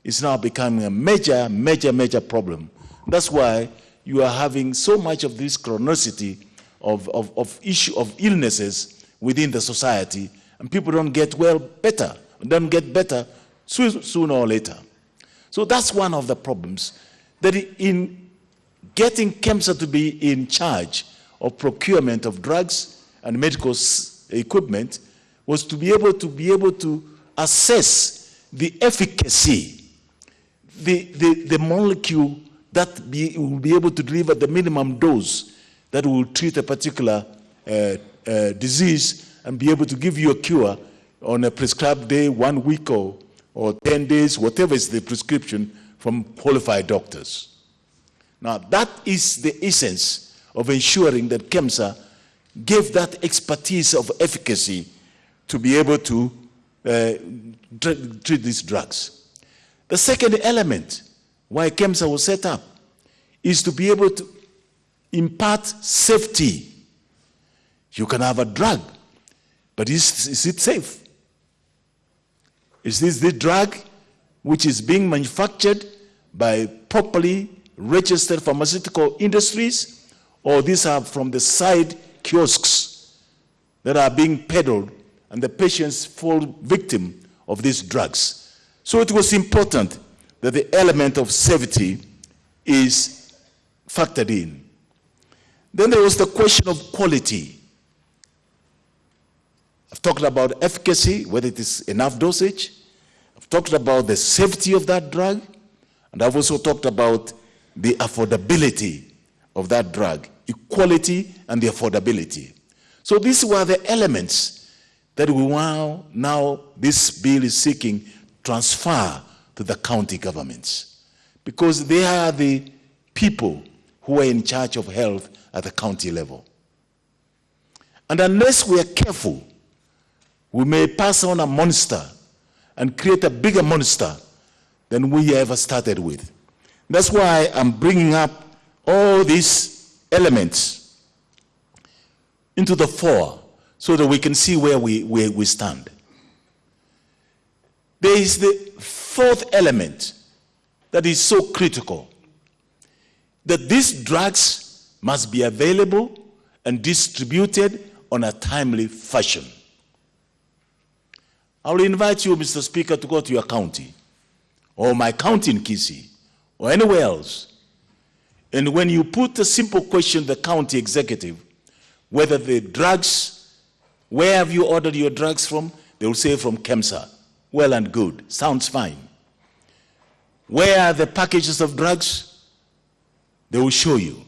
is now becoming a major, major, major problem. That's why you are having so much of this chronicity of, of, of issue of illnesses within the society, and people don't get well better, don't get better soo- sooner or later. So that's one of the problems. That in getting KEMSA to be in charge of procurement of drugs and medical equipment was to be able to be able to assess the efficacy, the, the, the molecule that be, will be able to deliver the minimum dose that will treat a particular uh, uh, disease and be able to give you a cure on a prescribed day, one week or, or 10 days, whatever is the prescription from qualified doctors. Now, that is the essence of ensuring that KEMSA gave that expertise of efficacy to be able to uh, treat these drugs. The second element why KEMSA was set up is to be able to impart safety. You can have a drug, but is, is it safe? Is this the drug which is being manufactured by properly registered pharmaceutical industries, or these are from the side kiosks that are being peddled and the patients fall victim of these drugs? So it was important that the element of safety is factored in. Then there was the question of quality. I've talked about efficacy, whether it is enough dosage. I've talked about the safety of that drug. And I've also talked about the affordability of that drug, equality and the affordability. So these were the elements that we now, now this bill is seeking transfer to the county governments. Because they are the people who are in charge of health at the county level. And unless we are careful, we may pass on a monster and create a bigger monster than we ever started with. That's why I'm bringing up all these elements into the fore so that we can see where we, where we stand. There is the fourth element that is so critical that these drugs must be available and distributed on a timely fashion. I will invite you, Mr. Speaker, to go to your county or my county in Kisii or anywhere else. And when you put a simple question to the county executive, whether the drugs, where have you ordered your drugs from? They will say from KEMSA. Well and good, sounds fine. Where are the packages of drugs? They will show you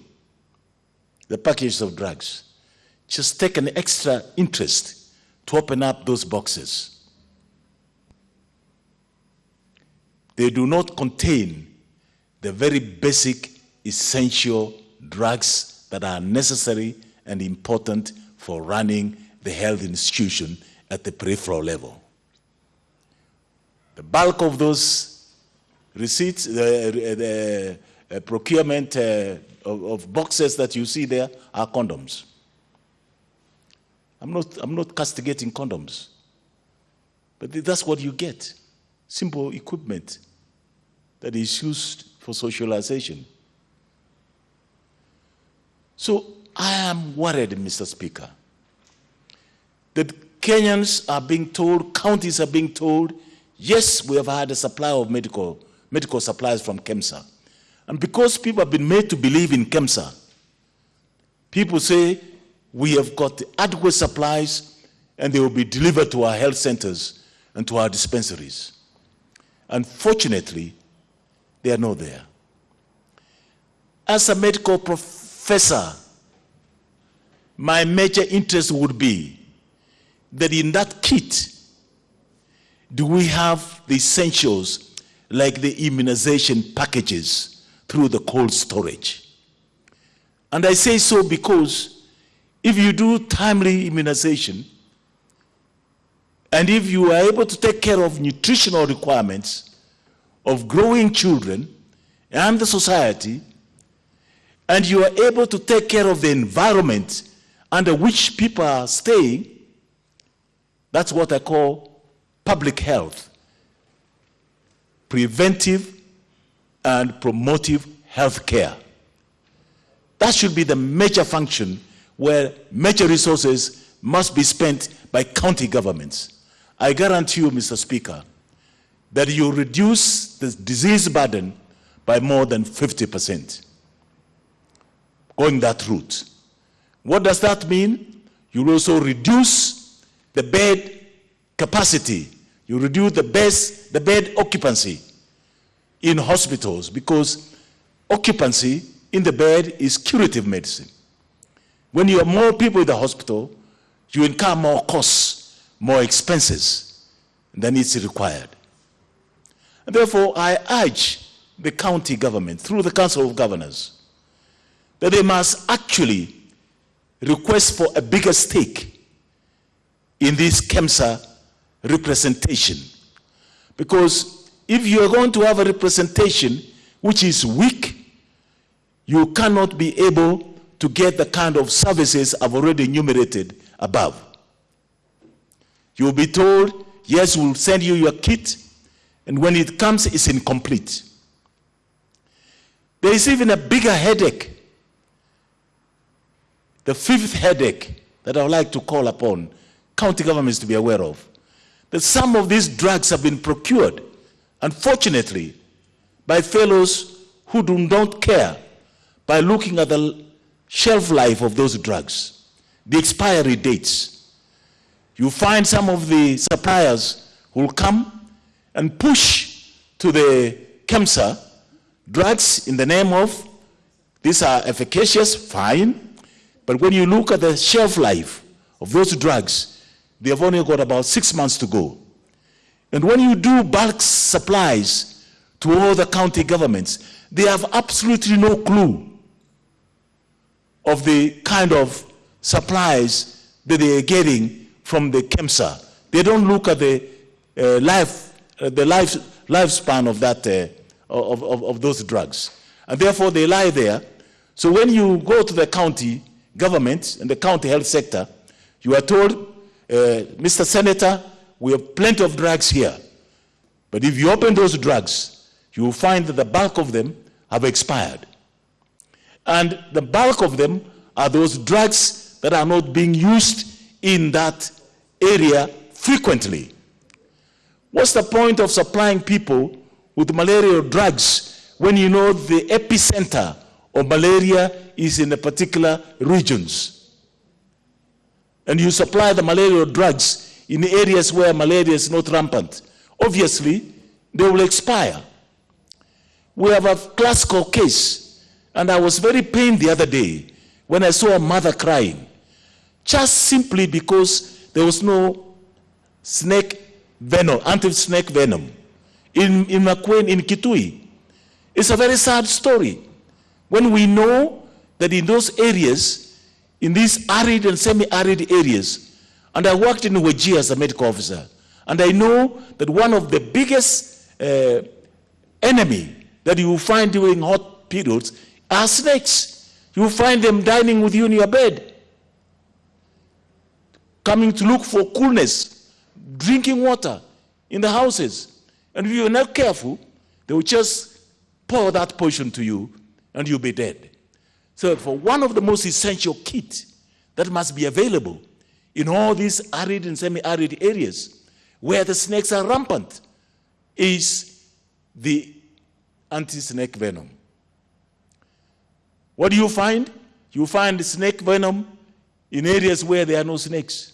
the packages of drugs. Just take an extra interest to open up those boxes. They do not contain the very basic, essential drugs that are necessary and important for running the health institution at the peripheral level. The bulk of those receipts, the, the uh, procurement uh, of, of boxes that you see there are condoms. I'm not, I'm not castigating condoms, but that's what you get simple equipment that is used for socialization. So I am worried, Mr. Speaker, that Kenyans are being told, counties are being told, yes, we have had a supply of medical, medical supplies from KEMSA. And because people have been made to believe in KEMSA, people say we have got adequate supplies and they will be delivered to our health centers and to our dispensaries. Unfortunately, they are not there. As a medical professor, my major interest would be that in that kit, do we have the essentials like the immunization packages through the cold storage? And I say so because if you do timely immunization, and if you are able to take care of nutritional requirements of growing children and the society, and you are able to take care of the environment under which people are staying, That's what I call public health. Preventive and promotive health care. That should be the major function where major resources must be spent by county governments. I guarantee you, Mr. Speaker, that you reduce the disease burden by more than 50% going that route. What does that mean? You also reduce the bed capacity. You reduce the, the bed occupancy in hospitals because occupancy in the bed is curative medicine. When you have more people in the hospital, you incur more costs, more expenses than it's required. And therefore, I urge the county government through the Council of Governors that they must actually request for a bigger stake in this KEMSA representation. Because if you are going to have a representation which is weak, you cannot be able to get the kind of services I've already enumerated above. You'll be told, yes, we'll send you your kit, and when it comes, it's incomplete. There is even a bigger headache. The fifth headache that I would like to call upon county governments to be aware of. That some of these drugs have been procured, unfortunately, by fellows who do not care by looking at the shelf life of those drugs, the expiry dates. You find some of the suppliers who will come and push to the KEMSA drugs in the name of these are efficacious, fine, but when you look at the shelf life of those drugs, they have only got about six months to go. And when you do bulk supplies to all the county governments, they have absolutely no clue of the kind of supplies that they are getting from the KEMSA. They don't look at the uh, life, the life, lifespan of that, uh, of, of, of those drugs. And therefore they lie there. So when you go to the county government and the county health sector, you are told, uh, Mr. Senator, we have plenty of drugs here. But if you open those drugs, you will find that the bulk of them have expired. And the bulk of them are those drugs that are not being used in that area frequently. What's the point of supplying people with malaria drugs when you know the epicenter of malaria is in a particular regions? And you supply the malaria drugs in areas where malaria is not rampant. Obviously, they will expire. We have a classical case, and I was very pained the other day when I saw a mother crying, just simply because there was no snake venom, anti-snake venom in, in Makueni, in Kitui. It's a very sad story. When we know that in those areas, in these arid and semi-arid areas, and I worked in Wajir as a medical officer, and I know that one of the biggest uh, enemy that you will find during hot periods are snakes. You will find them dining with you in your bed, coming to look for coolness, drinking water in the houses. And if you're not careful, they will just pour that poison to you and you'll be dead. So for one of the most essential kit that must be available in all these arid and semi-arid areas where the snakes are rampant is the anti-snake venom. What do you find? You find snake venom in areas where there are no snakes.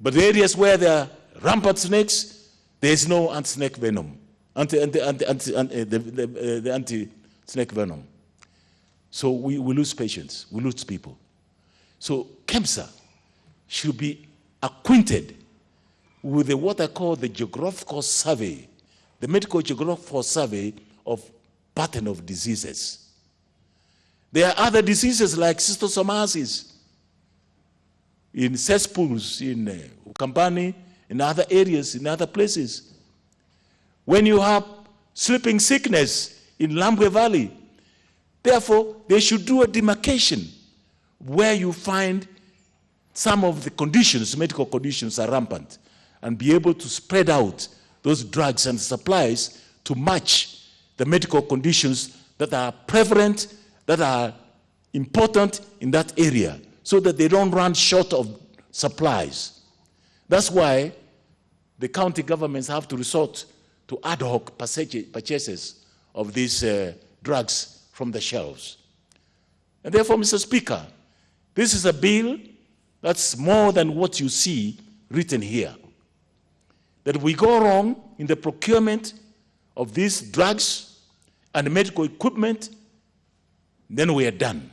But the areas where there are rampant snakes, there is no anti-snake venom, anti, anti, anti, anti, anti, the, the, uh, the anti-snake venom. So we, we lose patients, we lose people. So KEMSA should be acquainted with the, what I call the geographical survey, the medical geographical survey of pattern of diseases. There are other diseases like schistosomiasis in cesspools, in uh, Ukambani, in other areas, in other places. When you have sleeping sickness in Lambwe Valley, therefore they should do a demarcation where you find some of the conditions, medical conditions are rampant, and be able to spread out those drugs and supplies to match the medical conditions that are prevalent, that are important in that area, so that they don't run short of supplies. That's why the county governments have to resort to ad hoc purchases of these uh, drugs from the shelves. And therefore, Mr. Speaker, this is a bill that's more than what you see written here. That we go wrong in the procurement of these drugs and medical equipment, then we are done.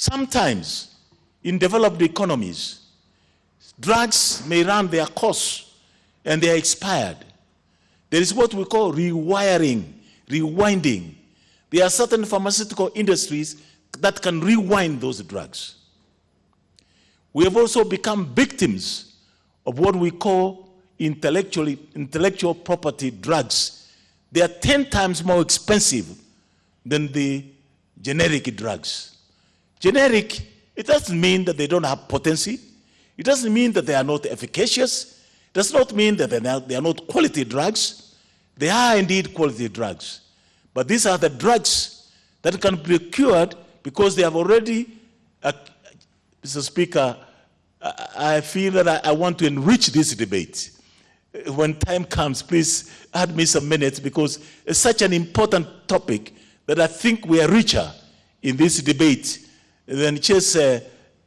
Sometimes in developed economies, drugs may run their course and they are expired. There is what we call rewiring, rewinding. There are certain pharmaceutical industries that can rewind those drugs. We have also become victims of what we call intellectually, intellectual property drugs. They are 10 times more expensive than the generic drugs. Generic, it doesn't mean that they don't have potency. It doesn't mean that they are not efficacious. It does not mean that they are not, they are not quality drugs. They are indeed quality drugs. But these are the drugs that can be cured because they have already, uh, Mr. Speaker, I, I feel that I, I want to enrich this debate. When time comes, please add me some minutes because it's such an important topic that I think we are richer in this debate than just, uh,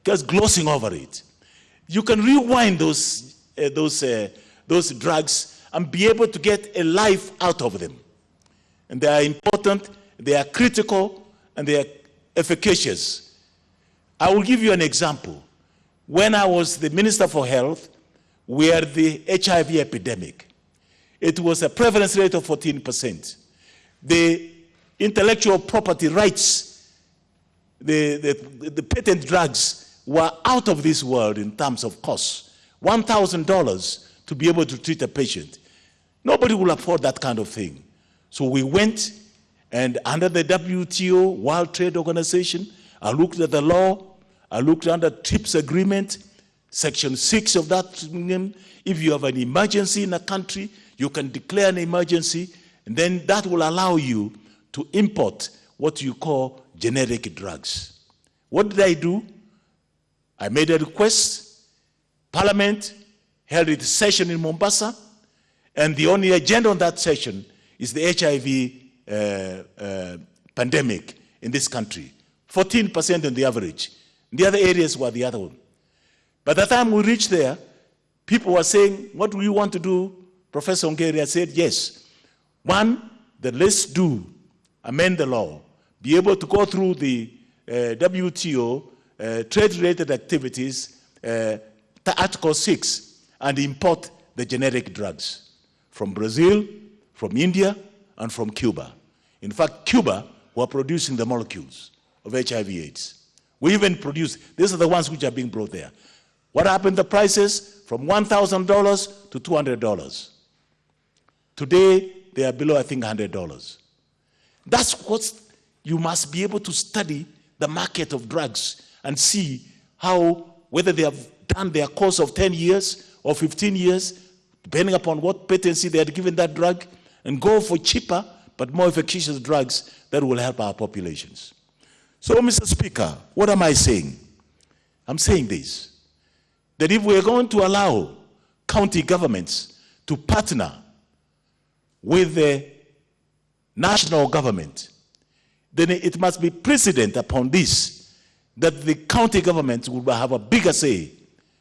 just glossing over it. You can rewind those, uh, those, uh, those drugs and be able to get a life out of them. And they are important, they are critical, and they are efficacious. I will give you an example. When I was the Minister for Health, we had the HIV epidemic. It was a prevalence rate of 14%. The intellectual property rights, the, the, the patent drugs were out of this world in terms of cost. $1,000 to be able to treat a patient. Nobody will afford that kind of thing. So we went and under the WTO, World Trade Organization, I looked at the law, I looked under TRIPS agreement, section six of that. If you have an emergency in a country, you can declare an emergency, and then that will allow you to import what you call generic drugs. What did I do? I made a request. Parliament held its session in Mombasa, and the only agenda on that session is the HIV uh, uh, pandemic in this country. 14% on the average. The other areas were the other one. By the time we reached there, people were saying, what do you want to do? Professor Ongeri said, yes. One, that let's do, amend the law, be able to go through the uh, WTO uh, trade-related activities, uh, Article 6, and import the generic drugs from Brazil, from India, and from Cuba. In fact, Cuba were producing the molecules of HIV AIDS. We even produce, these are the ones which are being brought there. What happened to the prices? From $1,000 to $200. Today, they are below, I think, $100. That's what you must be able to study the market of drugs and see how, whether they have done their course of 10 years or 15 years, depending upon what patency they had given that drug, and go for cheaper but more efficacious drugs that will help our populations. So, Mr. Speaker, what am I saying? I'm saying this that if we're going to allow county governments to partner with the national government, then it must be precedent upon this that the county government will have a bigger say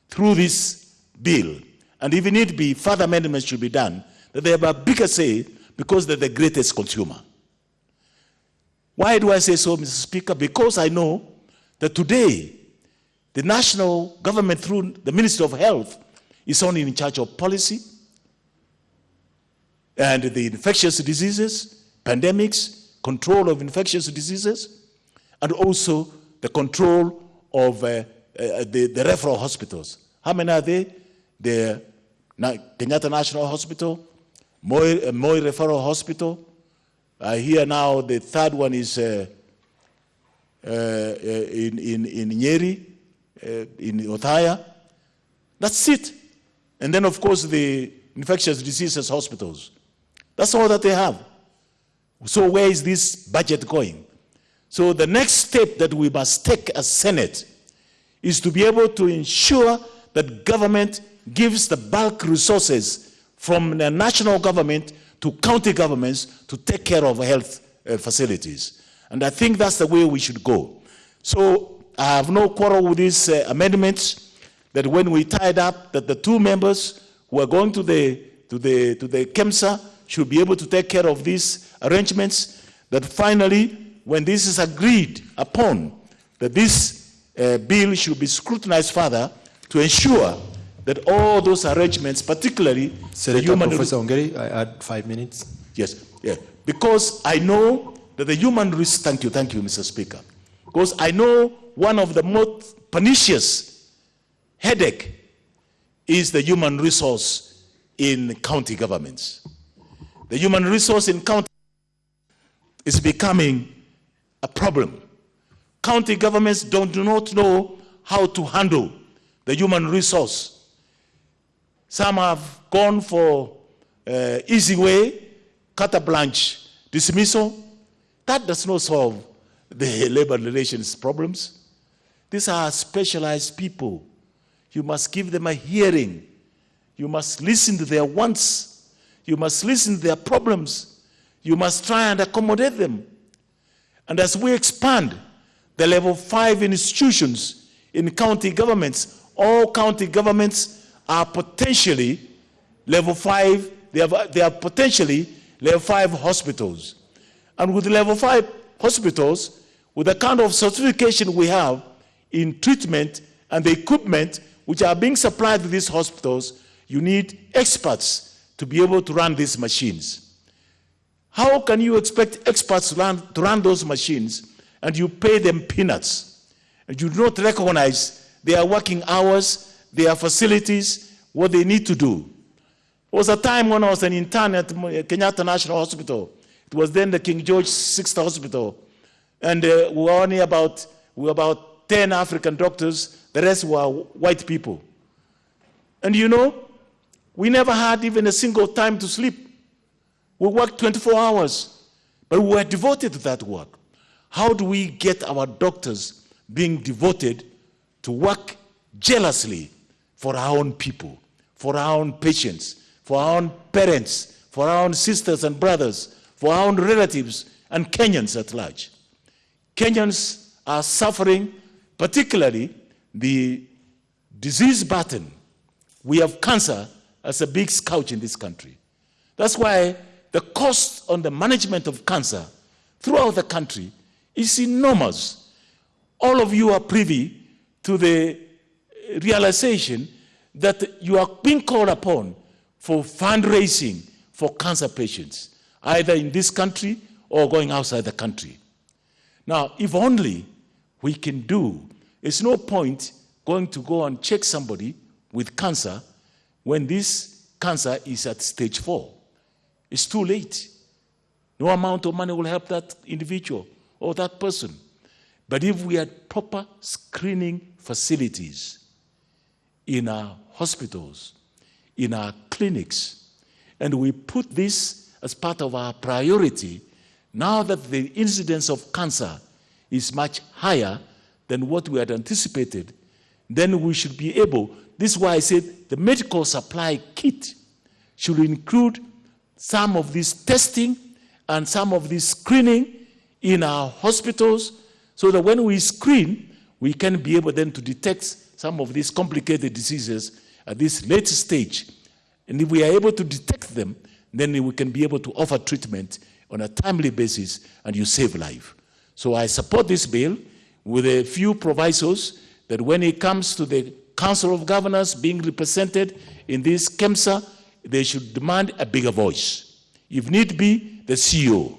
through this bill. And if need be, further amendments should be done, that they have a bigger say because they're the greatest consumer. Why do I say so, Mr. Speaker? Because I know that today, the national government through the Ministry of Health is only in charge of policy and the infectious diseases, pandemics, control of infectious diseases, and also the control of uh, uh, the, the referral hospitals. How many are there? The Kenyatta National Hospital, Moi, uh, Moi Referral Hospital. I hear now the third one is uh, uh, in, in, in Nyeri, uh, in Othaya. That's it. And then, of course, the infectious diseases hospitals. That's all that they have. So where is this budget going? So the next step that we must take as Senate is to be able to ensure that government gives the bulk resources from the national government to county governments to take care of health uh, facilities. And I think that's the way we should go. So I have no quarrel with these uh, amendments that when we tied up that the two members who are going to the, to the, to the KEMSA should be able to take care of these arrangements, that finally, when this is agreed upon, that this uh, bill should be scrutinized further to ensure that all those arrangements, particularly the Senator human Professor Ongeri, I add five minutes. Yes, yeah. Because I know that the human risk, thank you, thank you, Mr. Speaker. Because I know one of the most pernicious headache is the human resource in county governments. The human resource in county is becoming a problem. County governments don't, do not know how to handle the human resource. Some have gone for uh, easy way, carte blanche dismissal. That does not solve the [laughs] labor relations problems. These are specialized people. You must give them a hearing. You must listen to their wants. You must listen to their problems. You must try and accommodate them. And as we expand the level five institutions in county governments, all county governments are potentially level five, they, have, they are potentially level five hospitals. And with level five hospitals, with the kind of certification we have in treatment and the equipment which are being supplied to these hospitals, you need experts to be able to run these machines. How can you expect experts to run, to run those machines and you pay them peanuts? And you do not recognize their working hours, their facilities, what they need to do. There was a time when I was an intern at Kenyatta National Hospital. It was then the King George Sixth Hospital. And uh, we were only about, we were about 10 African doctors. The rest were white people. And you know, we never had even a single time to sleep. We worked 24 hours, but we were devoted to that work. How do we get our doctors being devoted to work jealously for our own people, for our own patients, for our own parents, for our own sisters and brothers, for our own relatives, and Kenyans at large? Kenyans are suffering, particularly the disease burden. We have cancer as a big scourge in this country. That's why the cost on the management of cancer throughout the country is enormous. All of you are privy to the realization that you are being called upon for fundraising for cancer patients, either in this country or going outside the country. Now, if only we can do, it's no point going to go and check somebody with cancer when this cancer is at stage four. It's too late. No amount of money will help that individual or that person. But if we had proper screening facilities in our hospitals, in our clinics, and we put this as part of our priority, now that the incidence of cancer is much higher than what we had anticipated, then we should be able, this is why I said the medical supply kit should include some of this testing and some of this screening in our hospitals so that when we screen, we can be able then to detect some of these complicated diseases at this late stage. And if we are able to detect them, then we can be able to offer treatment on a timely basis and you save life. So I support this bill with a few provisos that when it comes to the Council of Governors being represented in this KEMSA, they should demand a bigger voice. If need be, the CEO.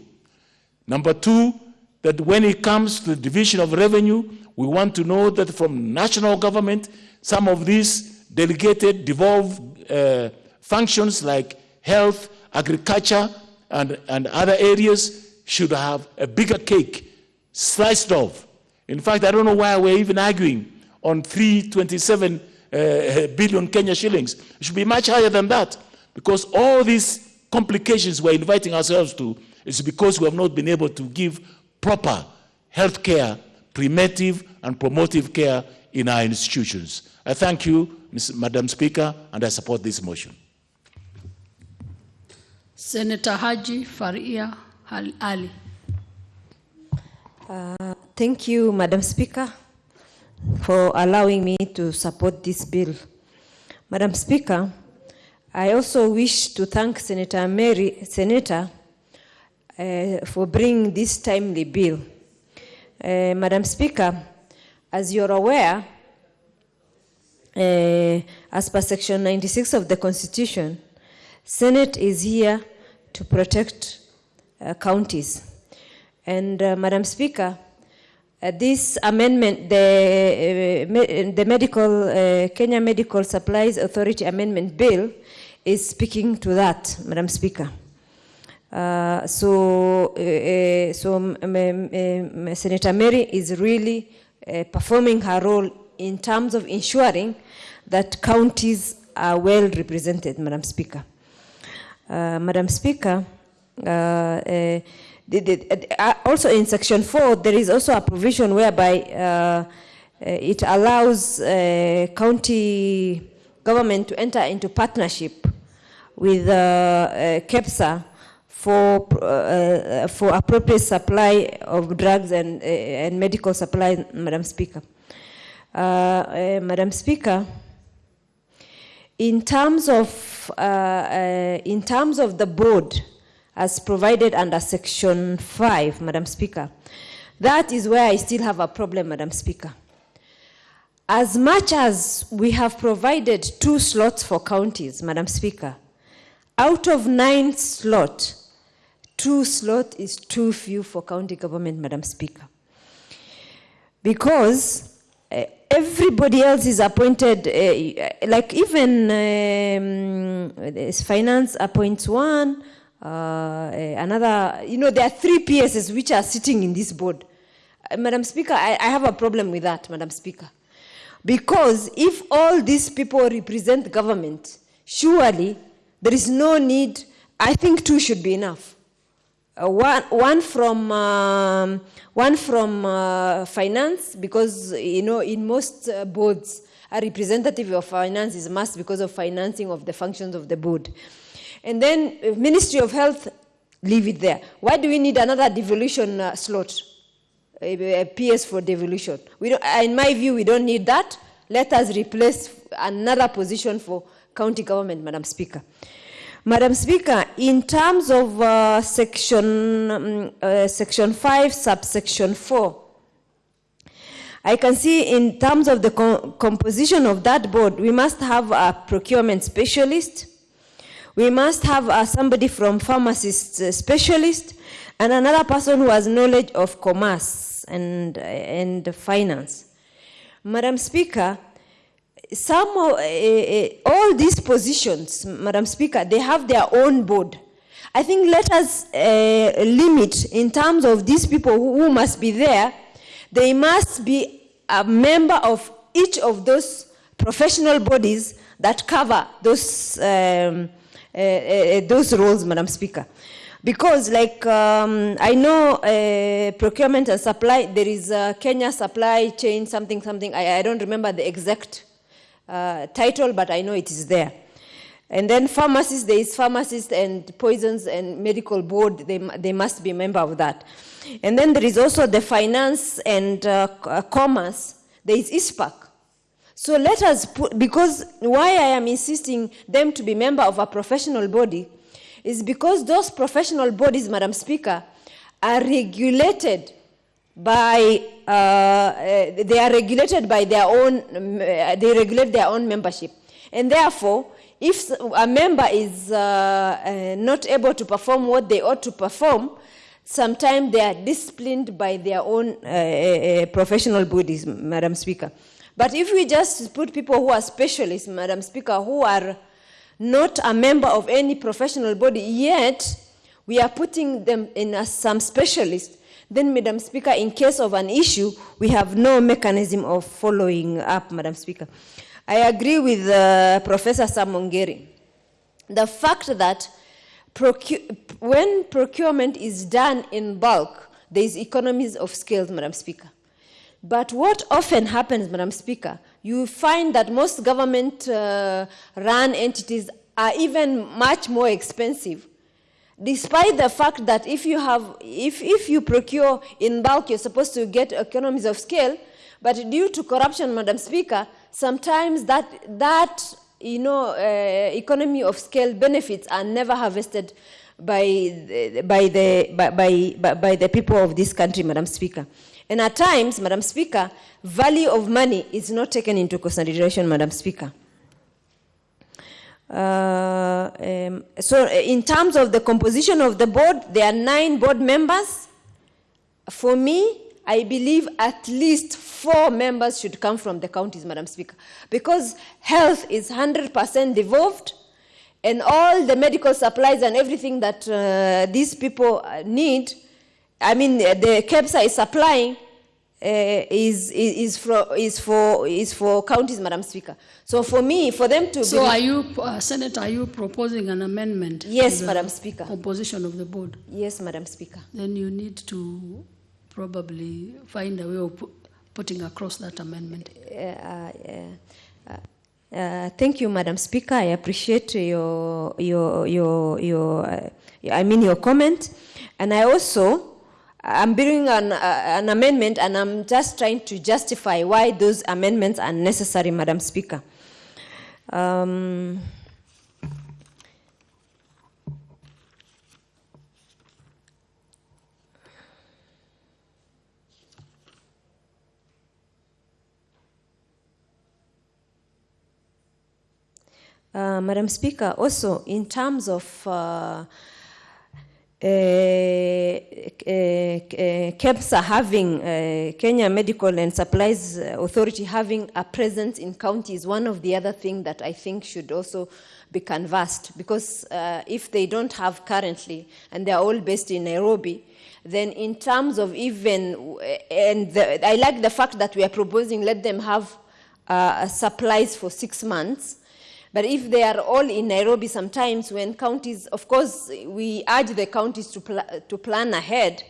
Number two, that when it comes to the division of revenue, we want to know that from national government, some of these delegated, devolved uh, functions like health, agriculture, and, and other areas should have a bigger cake sliced off. In fact, I don't know why we're even arguing on 327 uh, billion Kenya shillings. It should be much higher than that because all these complications we're inviting ourselves to is because we have not been able to give proper health care, preventive and promotive care in our institutions. I thank you, Ms. Madam Speaker, and I support this motion. Senator Haji Farhiya Al- Ali. Thank you, Madam Speaker, for allowing me to support this bill. Madam Speaker, I also wish to thank Senator Mary, Seneta, uh, for bringing this timely bill. Uh, Madam Speaker, as you're aware, uh, as per section 96 of the Constitution, Senate is here to protect uh, counties. And uh, Madam Speaker, this amendment, the, uh, me- the medical, uh, Kenya Medical Supplies Authority Amendment Bill is speaking to that, Madam Speaker. Uh, so, uh, uh, so um, Senator Mary is really uh, performing her role in terms of ensuring that counties are well represented, Madam Speaker. Uh, Madam Speaker, uh, also in section 4, there is also a provision whereby uh, it allows uh, county government to enter into partnership with uh, uh, KEMSA for, uh, for appropriate supply of drugs and, and medical supply, Madam Speaker. Madam Speaker, in terms of, in terms of the board as provided under section 5, Madam Speaker, that is where I still have a problem, Madam Speaker. As much as we have provided two slots for counties, Madam Speaker, out of nine slots, two slots is too few for county government, Madam Speaker. Because uh, everybody else is appointed, uh, like even um, finance appoints one, uh, uh, another, you know, there are three PSs which are sitting in this board. Uh, Madam Speaker, I, I have a problem with that, Madam Speaker. Because if all these people represent government, surely there is no need, I think two should be enough. Uh, one, one from um, one from uh, finance because you know in most uh, boards a representative of finance is must because of financing of the functions of the board and then uh, ministry of health leave it there. Why do we need another devolution uh, slot? A, a ps for devolution. We don't, in my view we don't need that. Let us replace another position for county government madam speaker. Madam Speaker, in terms of uh, section, um, uh, section 5, subsection 4, I can see in terms of the co- composition of that board, we must have a procurement specialist, we must have uh, somebody from pharmacist uh, specialist, and another person who has knowledge of commerce and, and finance. Madam Speaker, some uh, uh, all these positions, Madam Speaker, they have their own board. I think let us uh, limit in terms of these people who, must be there. They must be a member of each of those professional bodies that cover those um, uh, uh, those roles, Madam Speaker. Because, like, um, I know procurement and supply, there is a Kenya supply chain, something, something. I, I don't remember the exact uh, title, but I know it is there. And then pharmacists, there is pharmacists and poisons and medical board, they, they must be a member of that. And then there is also the finance and uh, uh, commerce, there is ICPAK. So let us put, because why I am insisting them to be member of a professional body is because those professional bodies, Madam Speaker, are regulated by, uh, uh, they are regulated by their own, uh, they regulate their own membership. And therefore, if a member is uh, uh, not able to perform what they ought to perform, sometimes they are disciplined by their own professional bodies, Madam Speaker. But if we just put people who are specialists, Madam Speaker, who are not a member of any professional body, yet we are putting them in as some specialists, then, Madam Speaker, in case of an issue, we have no mechanism of following up, Madam Speaker. I agree with uh, Professor Sam Ongeri. The fact that procu- when procurement is done in bulk, there is economies of scale, Madam Speaker. But what often happens, Madam Speaker, you find that most government uh, run entities are even much more expensive. Despite the fact that if you have, if, if you procure in bulk, you're supposed to get economies of scale, but due to corruption, Madam Speaker, sometimes that, that you know, uh, economy of scale benefits are never harvested by by, the, by, by- by the people of this country, Madam Speaker. And at times, Madam Speaker, value of money is not taken into consideration, Madam Speaker. Uh, um, so, uh, in terms of the composition of the board, there are nine board members. For me, I believe at least four members should come from the counties, Madam Speaker, because health is 100% devolved, and all the medical supplies and everything that uh, these people uh, need, I mean, uh, the KEMSA is supplying, uh, is, is, is, for, is, for, is for counties, Madam Speaker. So for me, for them to So are you, uh, Senator, are you proposing an amendment? Yes, Madam Speaker. Composition of the board? Yes, Madam Speaker. Then you need to probably find a way of pu- putting across that amendment. Uh, uh, uh, thank you, Madam Speaker. I appreciate your your your your. Uh, I mean your comment, and I also I'm bringing an uh, an amendment, and I'm just trying to justify why those amendments are necessary, Madam Speaker. Um, Uh, Madam Speaker, also in terms of uh, KEMSA having, uh, Kenya Medical and Supplies Authority having a presence in counties, one of the other things that I think should also be canvassed. Because uh, if they don't have currently, and they're all based in Nairobi, then in terms of even, and the, I like the fact that we are proposing let them have uh, supplies for six months. But if they are all in Nairobi, sometimes when counties, of course, we urge the counties to, pl- to plan ahead.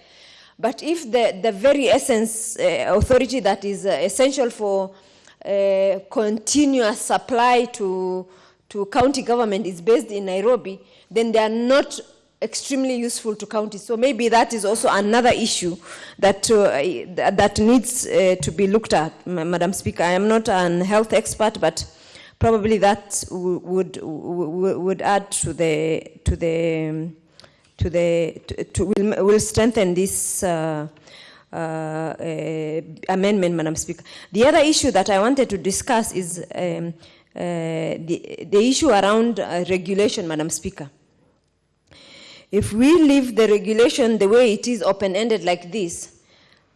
But if the, the very essence uh, authority that is uh, essential for uh, continuous supply to, to county government is based in Nairobi, then they are not extremely useful to counties. So maybe that is also another issue that, uh, that needs uh, to be looked at, Madam Speaker. I am not an health expert, but probably that would, would add to the, to the, to the, to, to will, will strengthen this uh, uh, uh, amendment, Madam Speaker. The other issue that I wanted to discuss is um, uh, the, the issue around uh, regulation, Madam Speaker. If we leave the regulation the way it is open-ended like this,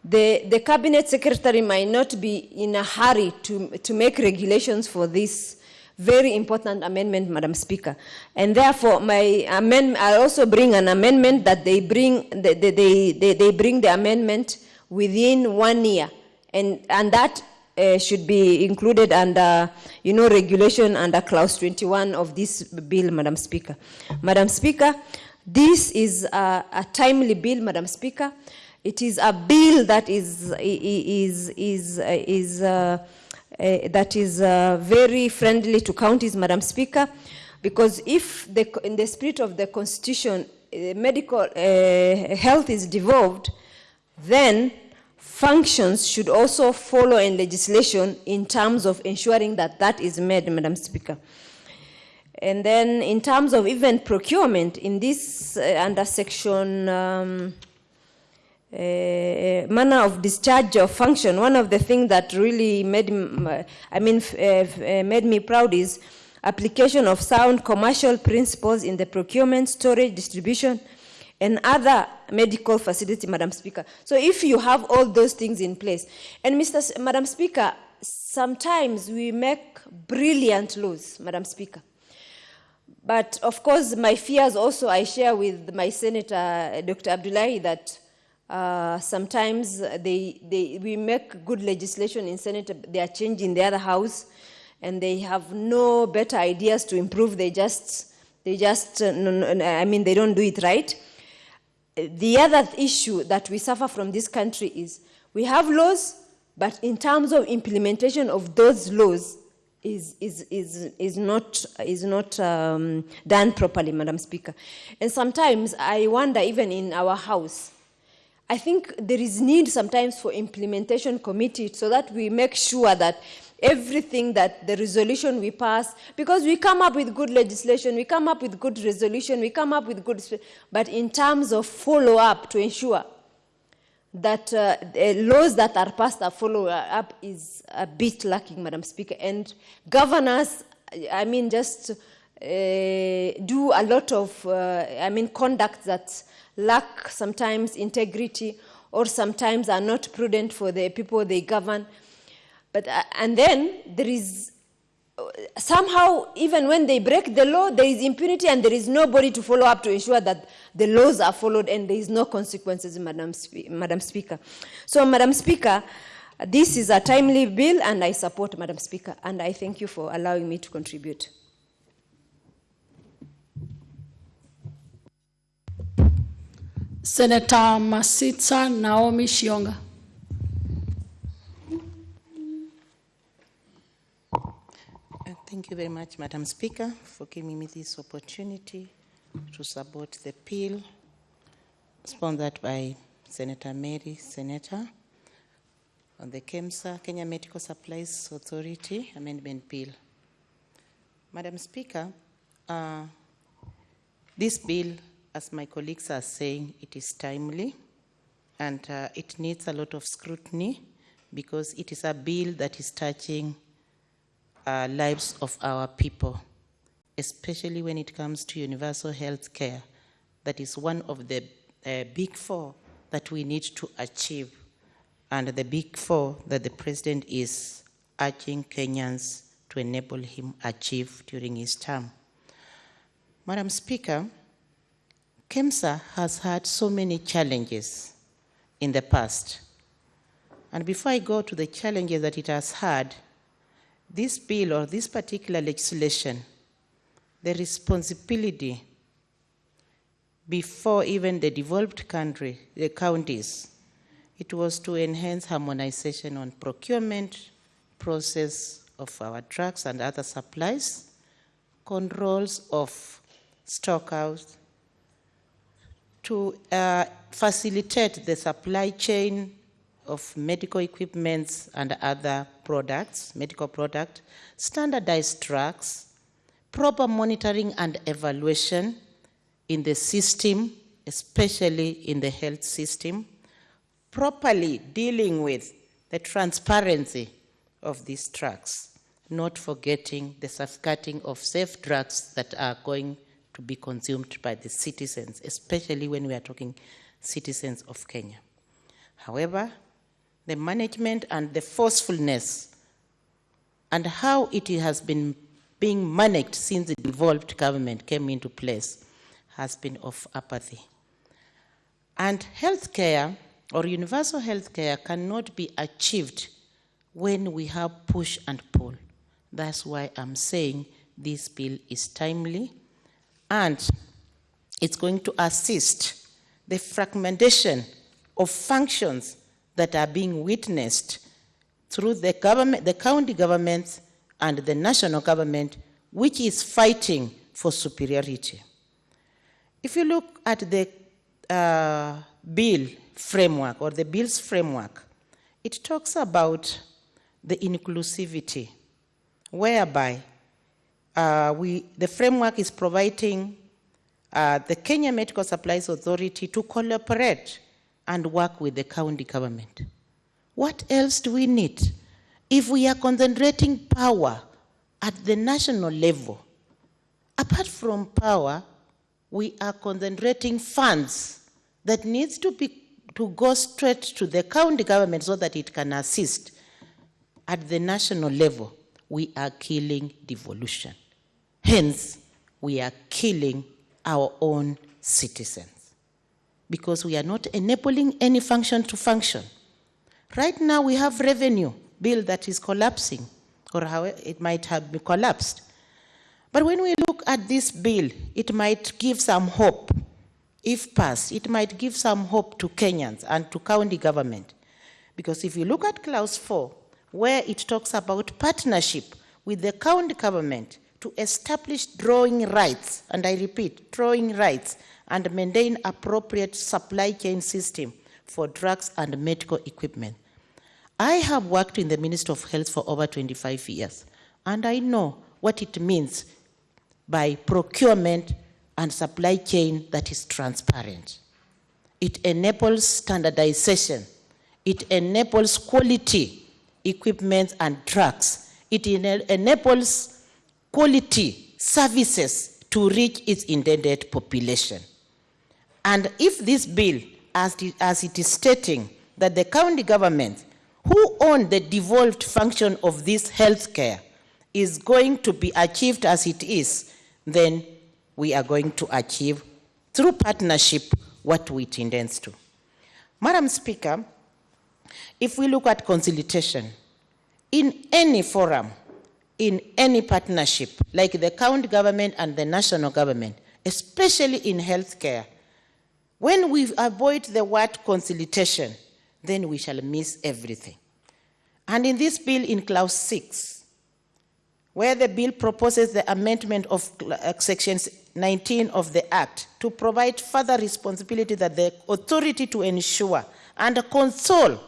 the, the cabinet secretary might not be in a hurry to, to make regulations for this very important amendment, Madam Speaker. And therefore, my I also bring an amendment that they bring, they, they, they, they, bring the amendment within one year. And, and that uh, should be included under, you know, regulation under clause 21 of this bill, Madam Speaker. Madam Speaker, this is a, a timely bill, Madam Speaker. It is a bill that is, is, is, is, uh, uh, that is uh, very friendly to counties, Madam Speaker, because if the, in the spirit of the Constitution, uh, medical uh, health is devolved, then functions should also follow in legislation in terms of ensuring that that is made, Madam Speaker. And then in terms of even procurement, in this under section um, uh, manner of discharge of function, one of the things that really made, m- I mean, uh, uh, made me proud is application of sound commercial principles in the procurement, storage, distribution, and other medical facility, Madam Speaker. So if you have all those things in place, and Mr. S- Madam Speaker, sometimes we make brilliant laws, Madam Speaker. But of course, my fears also I share with my Senator, Dr. Abdullahi, that Uh, sometimes they, they, we make good legislation in Senate, they are changing the other house, and they have no better ideas to improve. They just, they just, uh, mean, they don't do it right. The other issue that we suffer from this country is we have laws, but in terms of implementation of those laws, is, is, is, is not, is not um, done properly, Madam Speaker. And sometimes I wonder, even in our house, I think there is need sometimes for implementation committee so that we make sure that everything that the resolution we pass, because we come up with good legislation, we come up with good resolution, we come up with good, but in terms of follow-up to ensure that uh, the laws that are passed are followed up is a bit lacking, Madam Speaker. And governors, I mean, just uh, do a lot of, uh, I mean, conduct that lack sometimes integrity or sometimes are not prudent for the people they govern. But, uh, and then there is somehow, even when they break the law, there is impunity and there is nobody to follow up to ensure that the laws are followed and there is no consequences, Madam, Spe Madam Speaker. So, Madam Speaker, this is a timely bill and I support, Madam Speaker, and I thank you for allowing me to contribute. Senator Masitsa Naomi Shiyonga. Uh, Thank you very much, Madam Speaker, for giving me this opportunity to support the bill sponsored by Senator Mary Seneta on the KEMSA, Kenya Medical Supplies Authority Amendment Bill. Madam Speaker, uh, this bill, as my colleagues are saying, it is timely and uh, it needs a lot of scrutiny because it is a bill that is touching uh, lives of our people, especially when it comes to universal health care. That is one of the uh, big four that we need to achieve, and the big four that the president is urging Kenyans to enable him achieve during his term. Madam Speaker, KEMSA has had so many challenges in the past. And before I go to the challenges that it has had, this bill or this particular legislation, the responsibility before even the developed country, the counties, it was to enhance harmonization on procurement process of our drugs and other supplies, controls of stockouts, to uh, facilitate the supply chain of medical equipments and other products, medical product, standardized drugs, proper monitoring and evaluation in the system, especially in the health system, properly dealing with the transparency of these drugs, not forgetting the safeguarding of safe drugs that are going to be consumed by the citizens, especially when we are talking citizens of Kenya. However, the management and the forcefulness and how it has been being managed since the devolved government came into place has been of apathy. And healthcare or universal healthcare cannot be achieved when we have push and pull. That's why I'm saying this bill is timely and it's going to assist the fragmentation of functions that are being witnessed through the government, the county governments and the national government, which is fighting for superiority. If you look at the uh, bill framework or the bill's framework, it talks about the inclusivity, whereby uh, we, the framework is providing uh, the Kenya Medical Supplies Authority to collaborate and work with the county government. What else do we need? If we are concentrating power at the national level, apart from power, we are concentrating funds that needs to be to go straight to the county government so that it can assist. At the national level, we are killing devolution. Hence, we are killing our own citizens. because we are not enabling any function to function. Right now, we have revenue bill that is collapsing, or how it might have been collapsed. But when we look at this bill, it might give some hope. If passed, it might give some hope to Kenyans and to county government. Because if you look at clause 4, where it talks about partnership with the county government to establish drawing rights, and I repeat, drawing rights, and maintain appropriate supply chain system for drugs and medical equipment. I have worked in the Ministry of Health for over 25 years, and I know what it means by procurement and supply chain that is transparent. It enables standardization. It enables quality equipment and drugs. It enables quality services to reach its intended population. And if this bill, as, as it is stating, that the county government who own the devolved function of this healthcare is going to be achieved as it is, then we are going to achieve through partnership what we intends to. Madam Speaker, if we look at consultation, in any forum, in any partnership, like the county government and the national government, especially in healthcare, when we avoid the word consultation, then we shall miss everything. And in this bill, in clause 6, where the bill proposes the amendment of uh, section 19 of the Act to provide further responsibility that the authority to ensure and console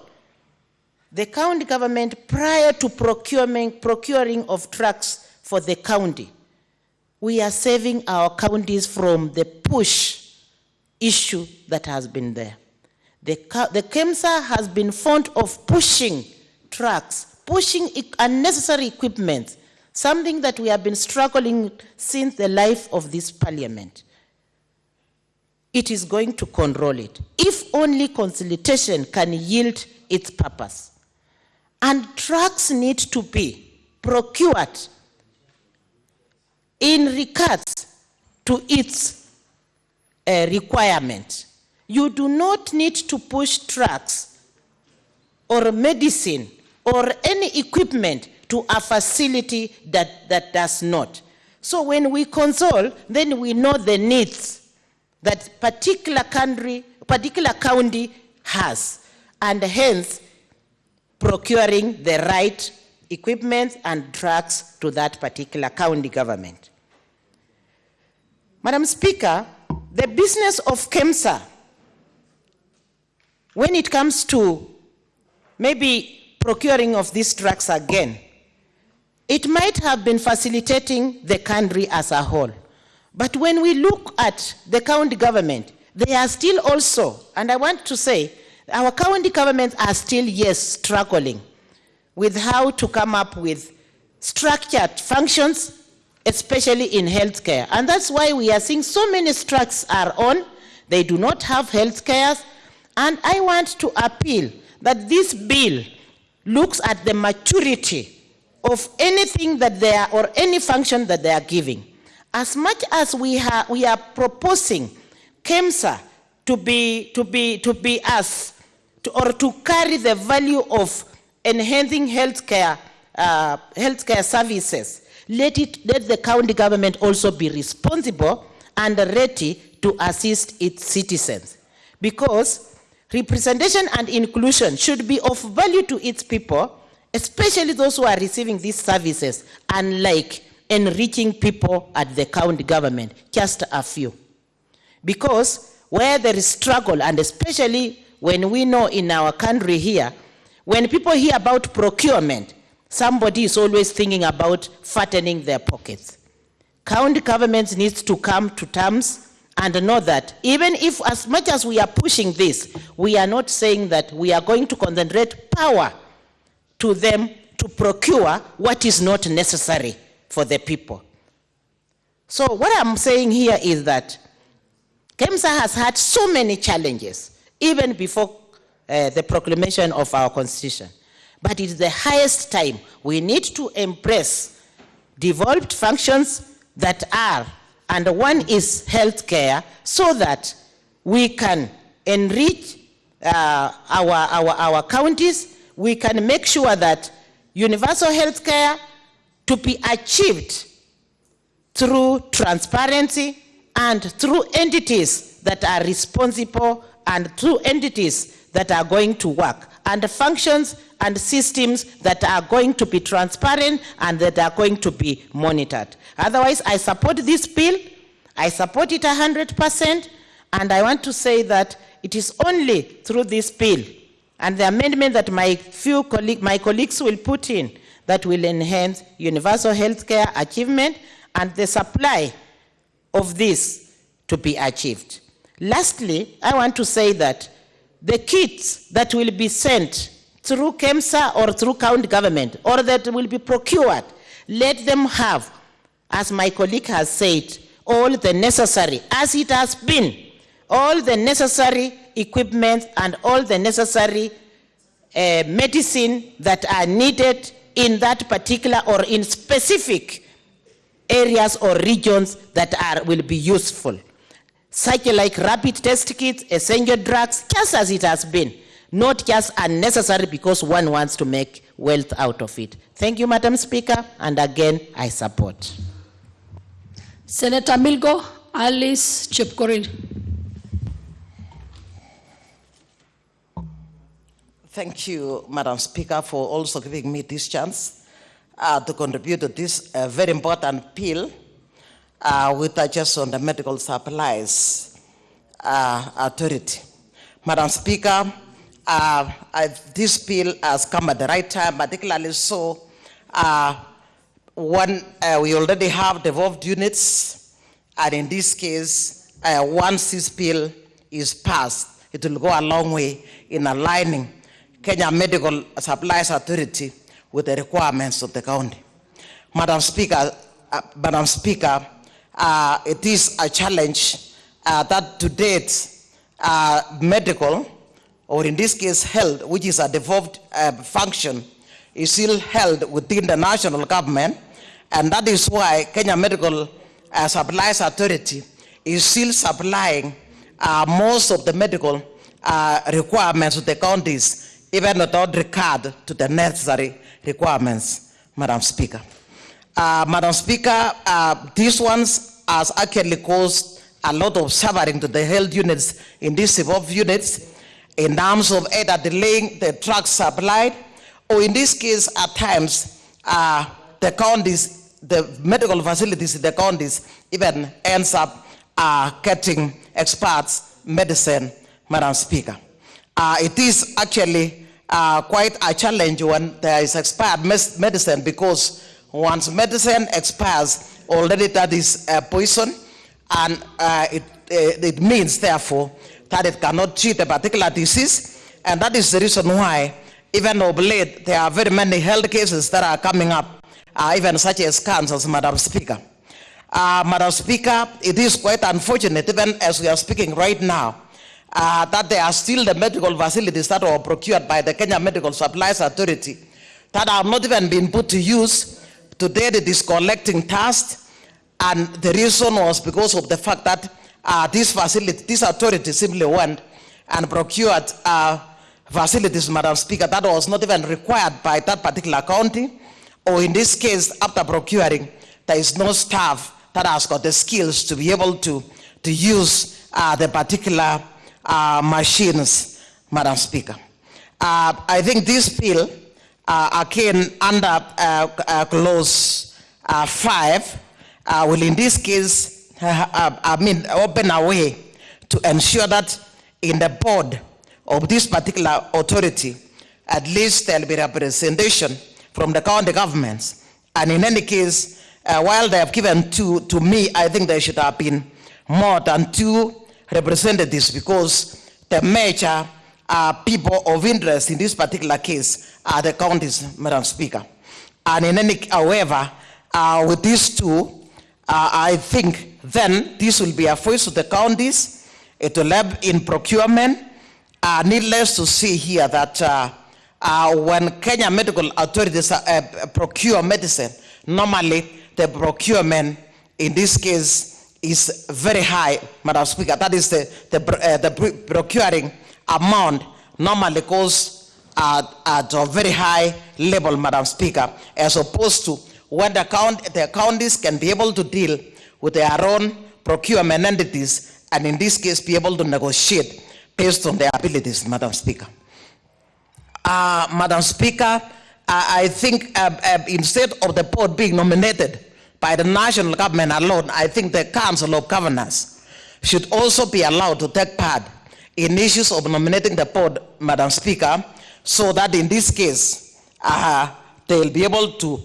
the county government prior to procuring of trucks for the county. We are saving our counties from the push issue that has been there. The, the KEMSA has been fond of pushing trucks, pushing unnecessary equipment, something that we have been struggling since the life of this parliament. It is going to control it. If only consultation can yield its purpose. And trucks need to be procured in regards to its uh, requirement. You do not need to push trucks or medicine or any equipment to a facility that, that does not. So when we console, then we know the needs that particular country, particular county has, and hence procuring the right equipment and drugs to that particular county government. Madam Speaker, the business of KEMSA, when it comes to maybe procuring of these drugs again, it might have been facilitating the country as a whole. But when we look at the county government, they are still also, and I want to say, our county governments are still, yes, struggling with how to come up with structured functions, especially in healthcare. And that's why we are seeing so many strikes are on. They do not have health care. And I want to appeal that this bill looks at the maturity of anything that they are, or any function that they are giving. As much as we, we are proposing KEMSA to be, to be, to be us, to, or to carry the value of enhancing healthcare, uh, healthcare services, let, it, let the county government also be responsible and ready to assist its citizens. Because representation and inclusion should be of value to its people, especially those who are receiving these services, unlike enriching people at the county government, just a few. Because where there is struggle, and especially when we know in our country here, when people hear about procurement, somebody is always thinking about fattening their pockets. County governments needs to come to terms and know that even if as much as we are pushing this, we are not saying that we are going to concentrate power to them to procure what is not necessary for the people. So what I'm saying here is that KEMSA has had so many challenges, even before uh, the proclamation of our constitution. But it's the highest time we need to embrace devolved functions that are, and one is healthcare, so that we can enrich uh, our, our, our counties, we can make sure that universal health care to be achieved through transparency and through entities that are responsible and through entities that are going to work and functions and systems that are going to be transparent and that are going to be monitored. Otherwise, I support this bill. I support it 100%. And I want to say that it is only through this bill and the amendment that my few colleague, my colleagues will put in that will enhance universal health care achievement and the supply of this to be achieved. Lastly, I want to say that the kits that will be sent through KEMSA or through county government or that will be procured, let them have, as my colleague has said, all the necessary, as it has been, all the necessary equipment and all the necessary uh, medicine that are needed in that particular or in specific areas or regions that are, will be useful. Such like rapid test kits, essential drugs, just as it has been, not just unnecessary because one wants to make wealth out of it. Thank you, Madam Speaker, and again, I support. Senator Milgo, Alice Chepkorir. Thank you, Madam Speaker, for also giving me this chance uh, to contribute to this uh, very important bill uh, with uh, just on the medical supplies uh, authority. Madam Speaker, uh, I, this bill has come at the right time, particularly so uh, one, uh, we already have devolved units, and in this case, uh, once this bill is passed, it will go a long way in aligning Kenya Medical Supplies Authority with the requirements of the county. Madam Speaker, uh, Madam Speaker, uh, it is a challenge uh, that to date, uh, medical, or in this case health, which is a devolved uh, function, is still held within the national government, and that is why Kenya Medical uh, Supplies Authority is still supplying uh, most of the medical requirements to the counties, even without regard to the necessary requirements, Madam Speaker. Uh, Madam Speaker, uh, these ones has actually caused a lot of suffering to the health units in these evolved units in terms of either delaying the drug supply, or in this case, at times, uh, the counties, the medical facilities in the counties even ends up uh, getting experts medicine, Madam Speaker. Uh, it is actually uh, quite a challenge when there is expired medicine because once medicine expires, already that is uh, poison, and uh, it, uh, it means, therefore, that it cannot treat a particular disease, and that is the reason why, even of late, there are very many health cases that are coming up, uh, even such as cancers, Madam Speaker. Uh, Madam Speaker, it is quite unfortunate, even as we are speaking right now, uh, that there are still the medical facilities that were procured by the Kenya Medical Supplies Authority that have not even been put to use. Today it is collecting task and the reason was because of the fact that uh, this facility, this authority simply went and procured uh, facilities, Madam Speaker, that was not even required by that particular county, or in this case, after procuring, there is no staff that has got the skills to be able to, to use uh, the particular uh, machines, Madam Speaker. Uh, I think this bill, uh, again, under uh, uh, clause uh, 5, uh, will in this case, I mean, open a way to ensure that in the board of this particular authority, at least there'll be representation from the county governments. And in any case, uh, while they have given two to me, I think there should have been more than two representatives because the major uh, people of interest in this particular case are the counties, Madam Speaker. And in any, however, uh, with these two, uh, I think then this will be a voice to the counties. It will help in procurement. Uh, needless to say here that uh, uh, when Kenya medical authorities uh, procure medicine, normally the procurement in this case is very high, Madam Speaker. That is the, the, the pr- procuring amount normally goes at, at a very high level, Madam Speaker, as opposed to when the, count, the counties can be able to deal with their own procurement entities and in this case be able to negotiate based on their abilities, Madam Speaker. Uh, Madam Speaker, I think uh, uh, instead of the board being nominated by the national government alone, I think the Council of Governors should also be allowed to take part in issues of nominating the board, Madam Speaker, so that in this case, uh, they'll be able to,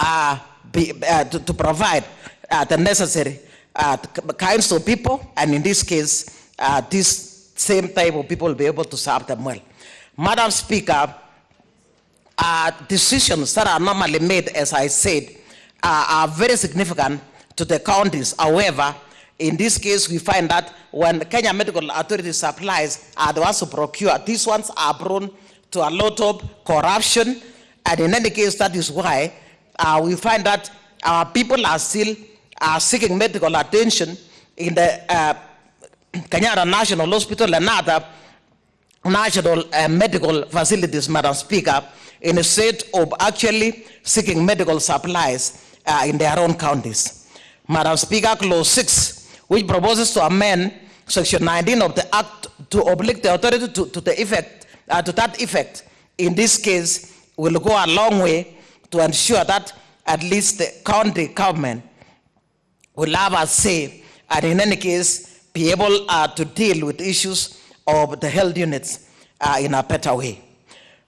uh, be, uh, to, to provide uh, the necessary uh, kinds of people, and in this case, uh, this same type of people will be able to serve them well. Madam Speaker, decisions that are normally made, as I said, are very significant to the counties. However, in this case, we find that when Kenya Medical Authority supplies are the ones who procure, these ones are prone to a lot of corruption. And in any case, that is why uh, we find that our people are still uh, seeking medical attention in the uh, Kenyatta National Hospital and other national uh, medical facilities, Madam Speaker, in a state of actually seeking medical supplies uh, in their own counties. Madam Speaker, Clause 6, which proposes to amend Section 19 of the Act to oblige the authority to, to the effect, uh, to that effect, in this case, will go a long way to ensure that at least the county government will have a say and in any case be able uh, to deal with issues of the health units uh, in a better way.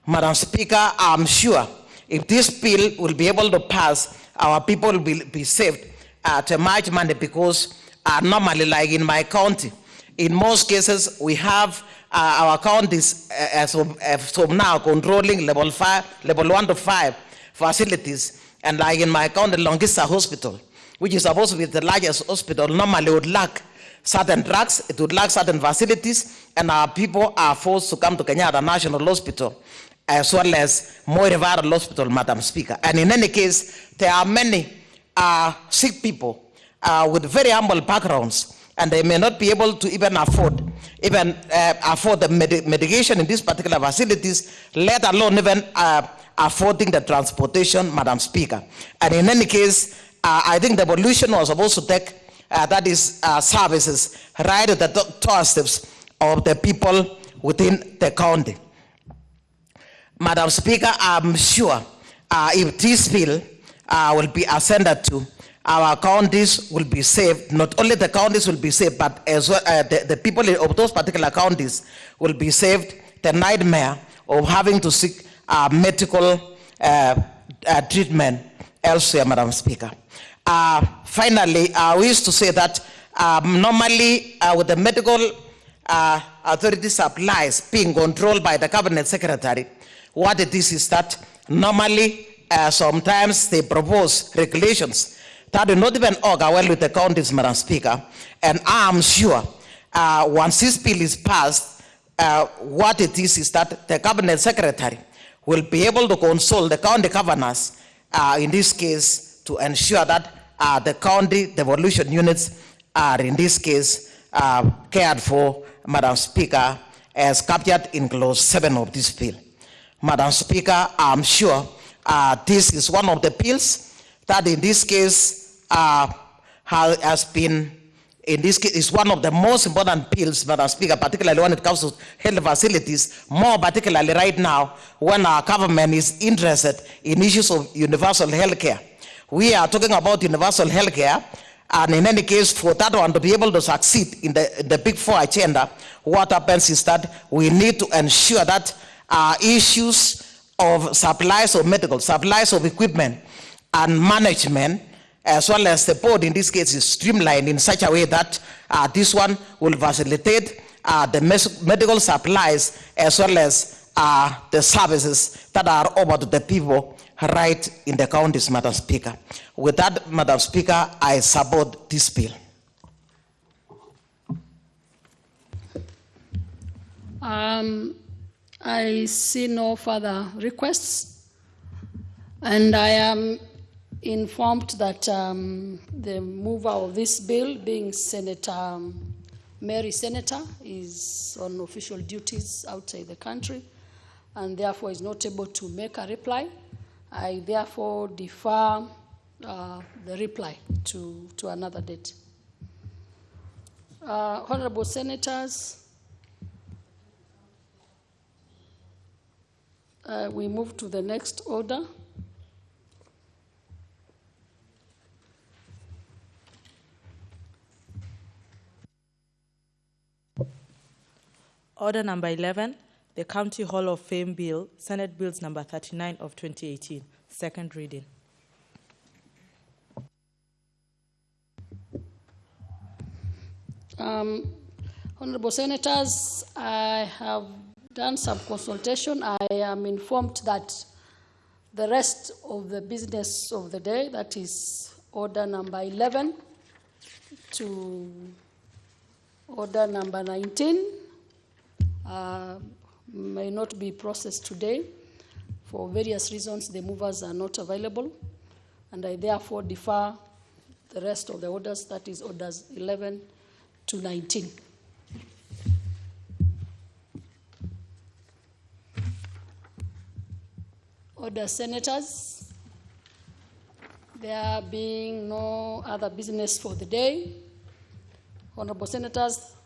Madam Speaker, I'm sure if this bill will be able to pass, our people will be, saved uh, to much money because uh, normally, like in my county, in most cases, we have uh, our counties uh, as, of, as of now controlling level five, level one to five facilities. And like in my county, Longisa Hospital, which is supposed to be the largest hospital, normally would lack certain drugs, it would lack certain facilities, and our people are forced to come to Kenyatta National Hospital as well as Moi Hospital, Madam Speaker. And in any case, there are many uh, sick people uh, with very humble backgrounds, and they may not be able to even afford even uh, afford the medi- medication in these particular facilities, let alone even uh, affording the transportation, Madam Speaker. And in any case, uh, I think the evolution was supposed to take uh, that is uh, services right at the do- doorsteps of the people within the county. Madam Speaker, I'm sure uh, if this bill will be ascended to, our counties will be saved. Not only the counties will be saved, but as well, uh, the, the people of those particular counties will be saved the nightmare of having to seek uh, medical uh, uh, treatment elsewhere, Madam Speaker. Uh, finally, uh, we used to say that um, normally uh, with the medical uh, authority supplies being controlled by the cabinet secretary, what it is is that normally uh, sometimes they propose regulations that do not even well with the counties, Madam Speaker. And I'm sure uh, once this bill is passed, uh, what it is is that the cabinet secretary will be able to consult the county governors, uh, in this case, to ensure that uh, the county devolution units are, in this case, uh, cared for, Madam Speaker, as captured in clause 7 of this bill. Madam Speaker, I'm sure uh, this is one of the bills that in this case uh, has been, in this case, is one of the most important bills, Madam Speaker, particularly when it comes to health facilities, more particularly right now when our government is interested in issues of universal health care. We are talking about universal health care, and in any case, for that one to be able to succeed in the, the Big Four agenda, what happens is that we need to ensure that uh, issues of supplies of medical, supplies of equipment, and management, as well as the board in this case, is streamlined in such a way that uh, this one will facilitate uh, the medical supplies as well as uh, the services that are offered to the people right in the counties, Madam Speaker. With that, Madam Speaker, I support this bill. Um, I see no further requests, and I am informed that um, the mover of this bill, being Senator um, Mary Seneta, is on official duties outside the country and therefore is not able to make a reply. I therefore defer uh, the reply to, to another date. Uh, Honorable Senators, uh, we move to the next order. Order number 11, the County Hall of Fame Bill, Senate Bills number 39 of 2018, second reading. Um, Honorable Senators, I have done some consultation. I am informed that the rest of the business of the day, that is order number 11 to order number 19, uh, may not be processed today. For various reasons, the movers are not available, and I therefore defer the rest of the orders, that is orders 11 to 19. Order senators, there being no other business for the day, honorable senators,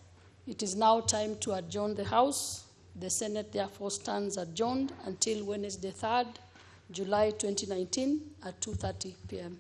it is now time to adjourn the House. The Senate therefore stands adjourned until Wednesday 3rd, July 2019 at 2.30 p.m.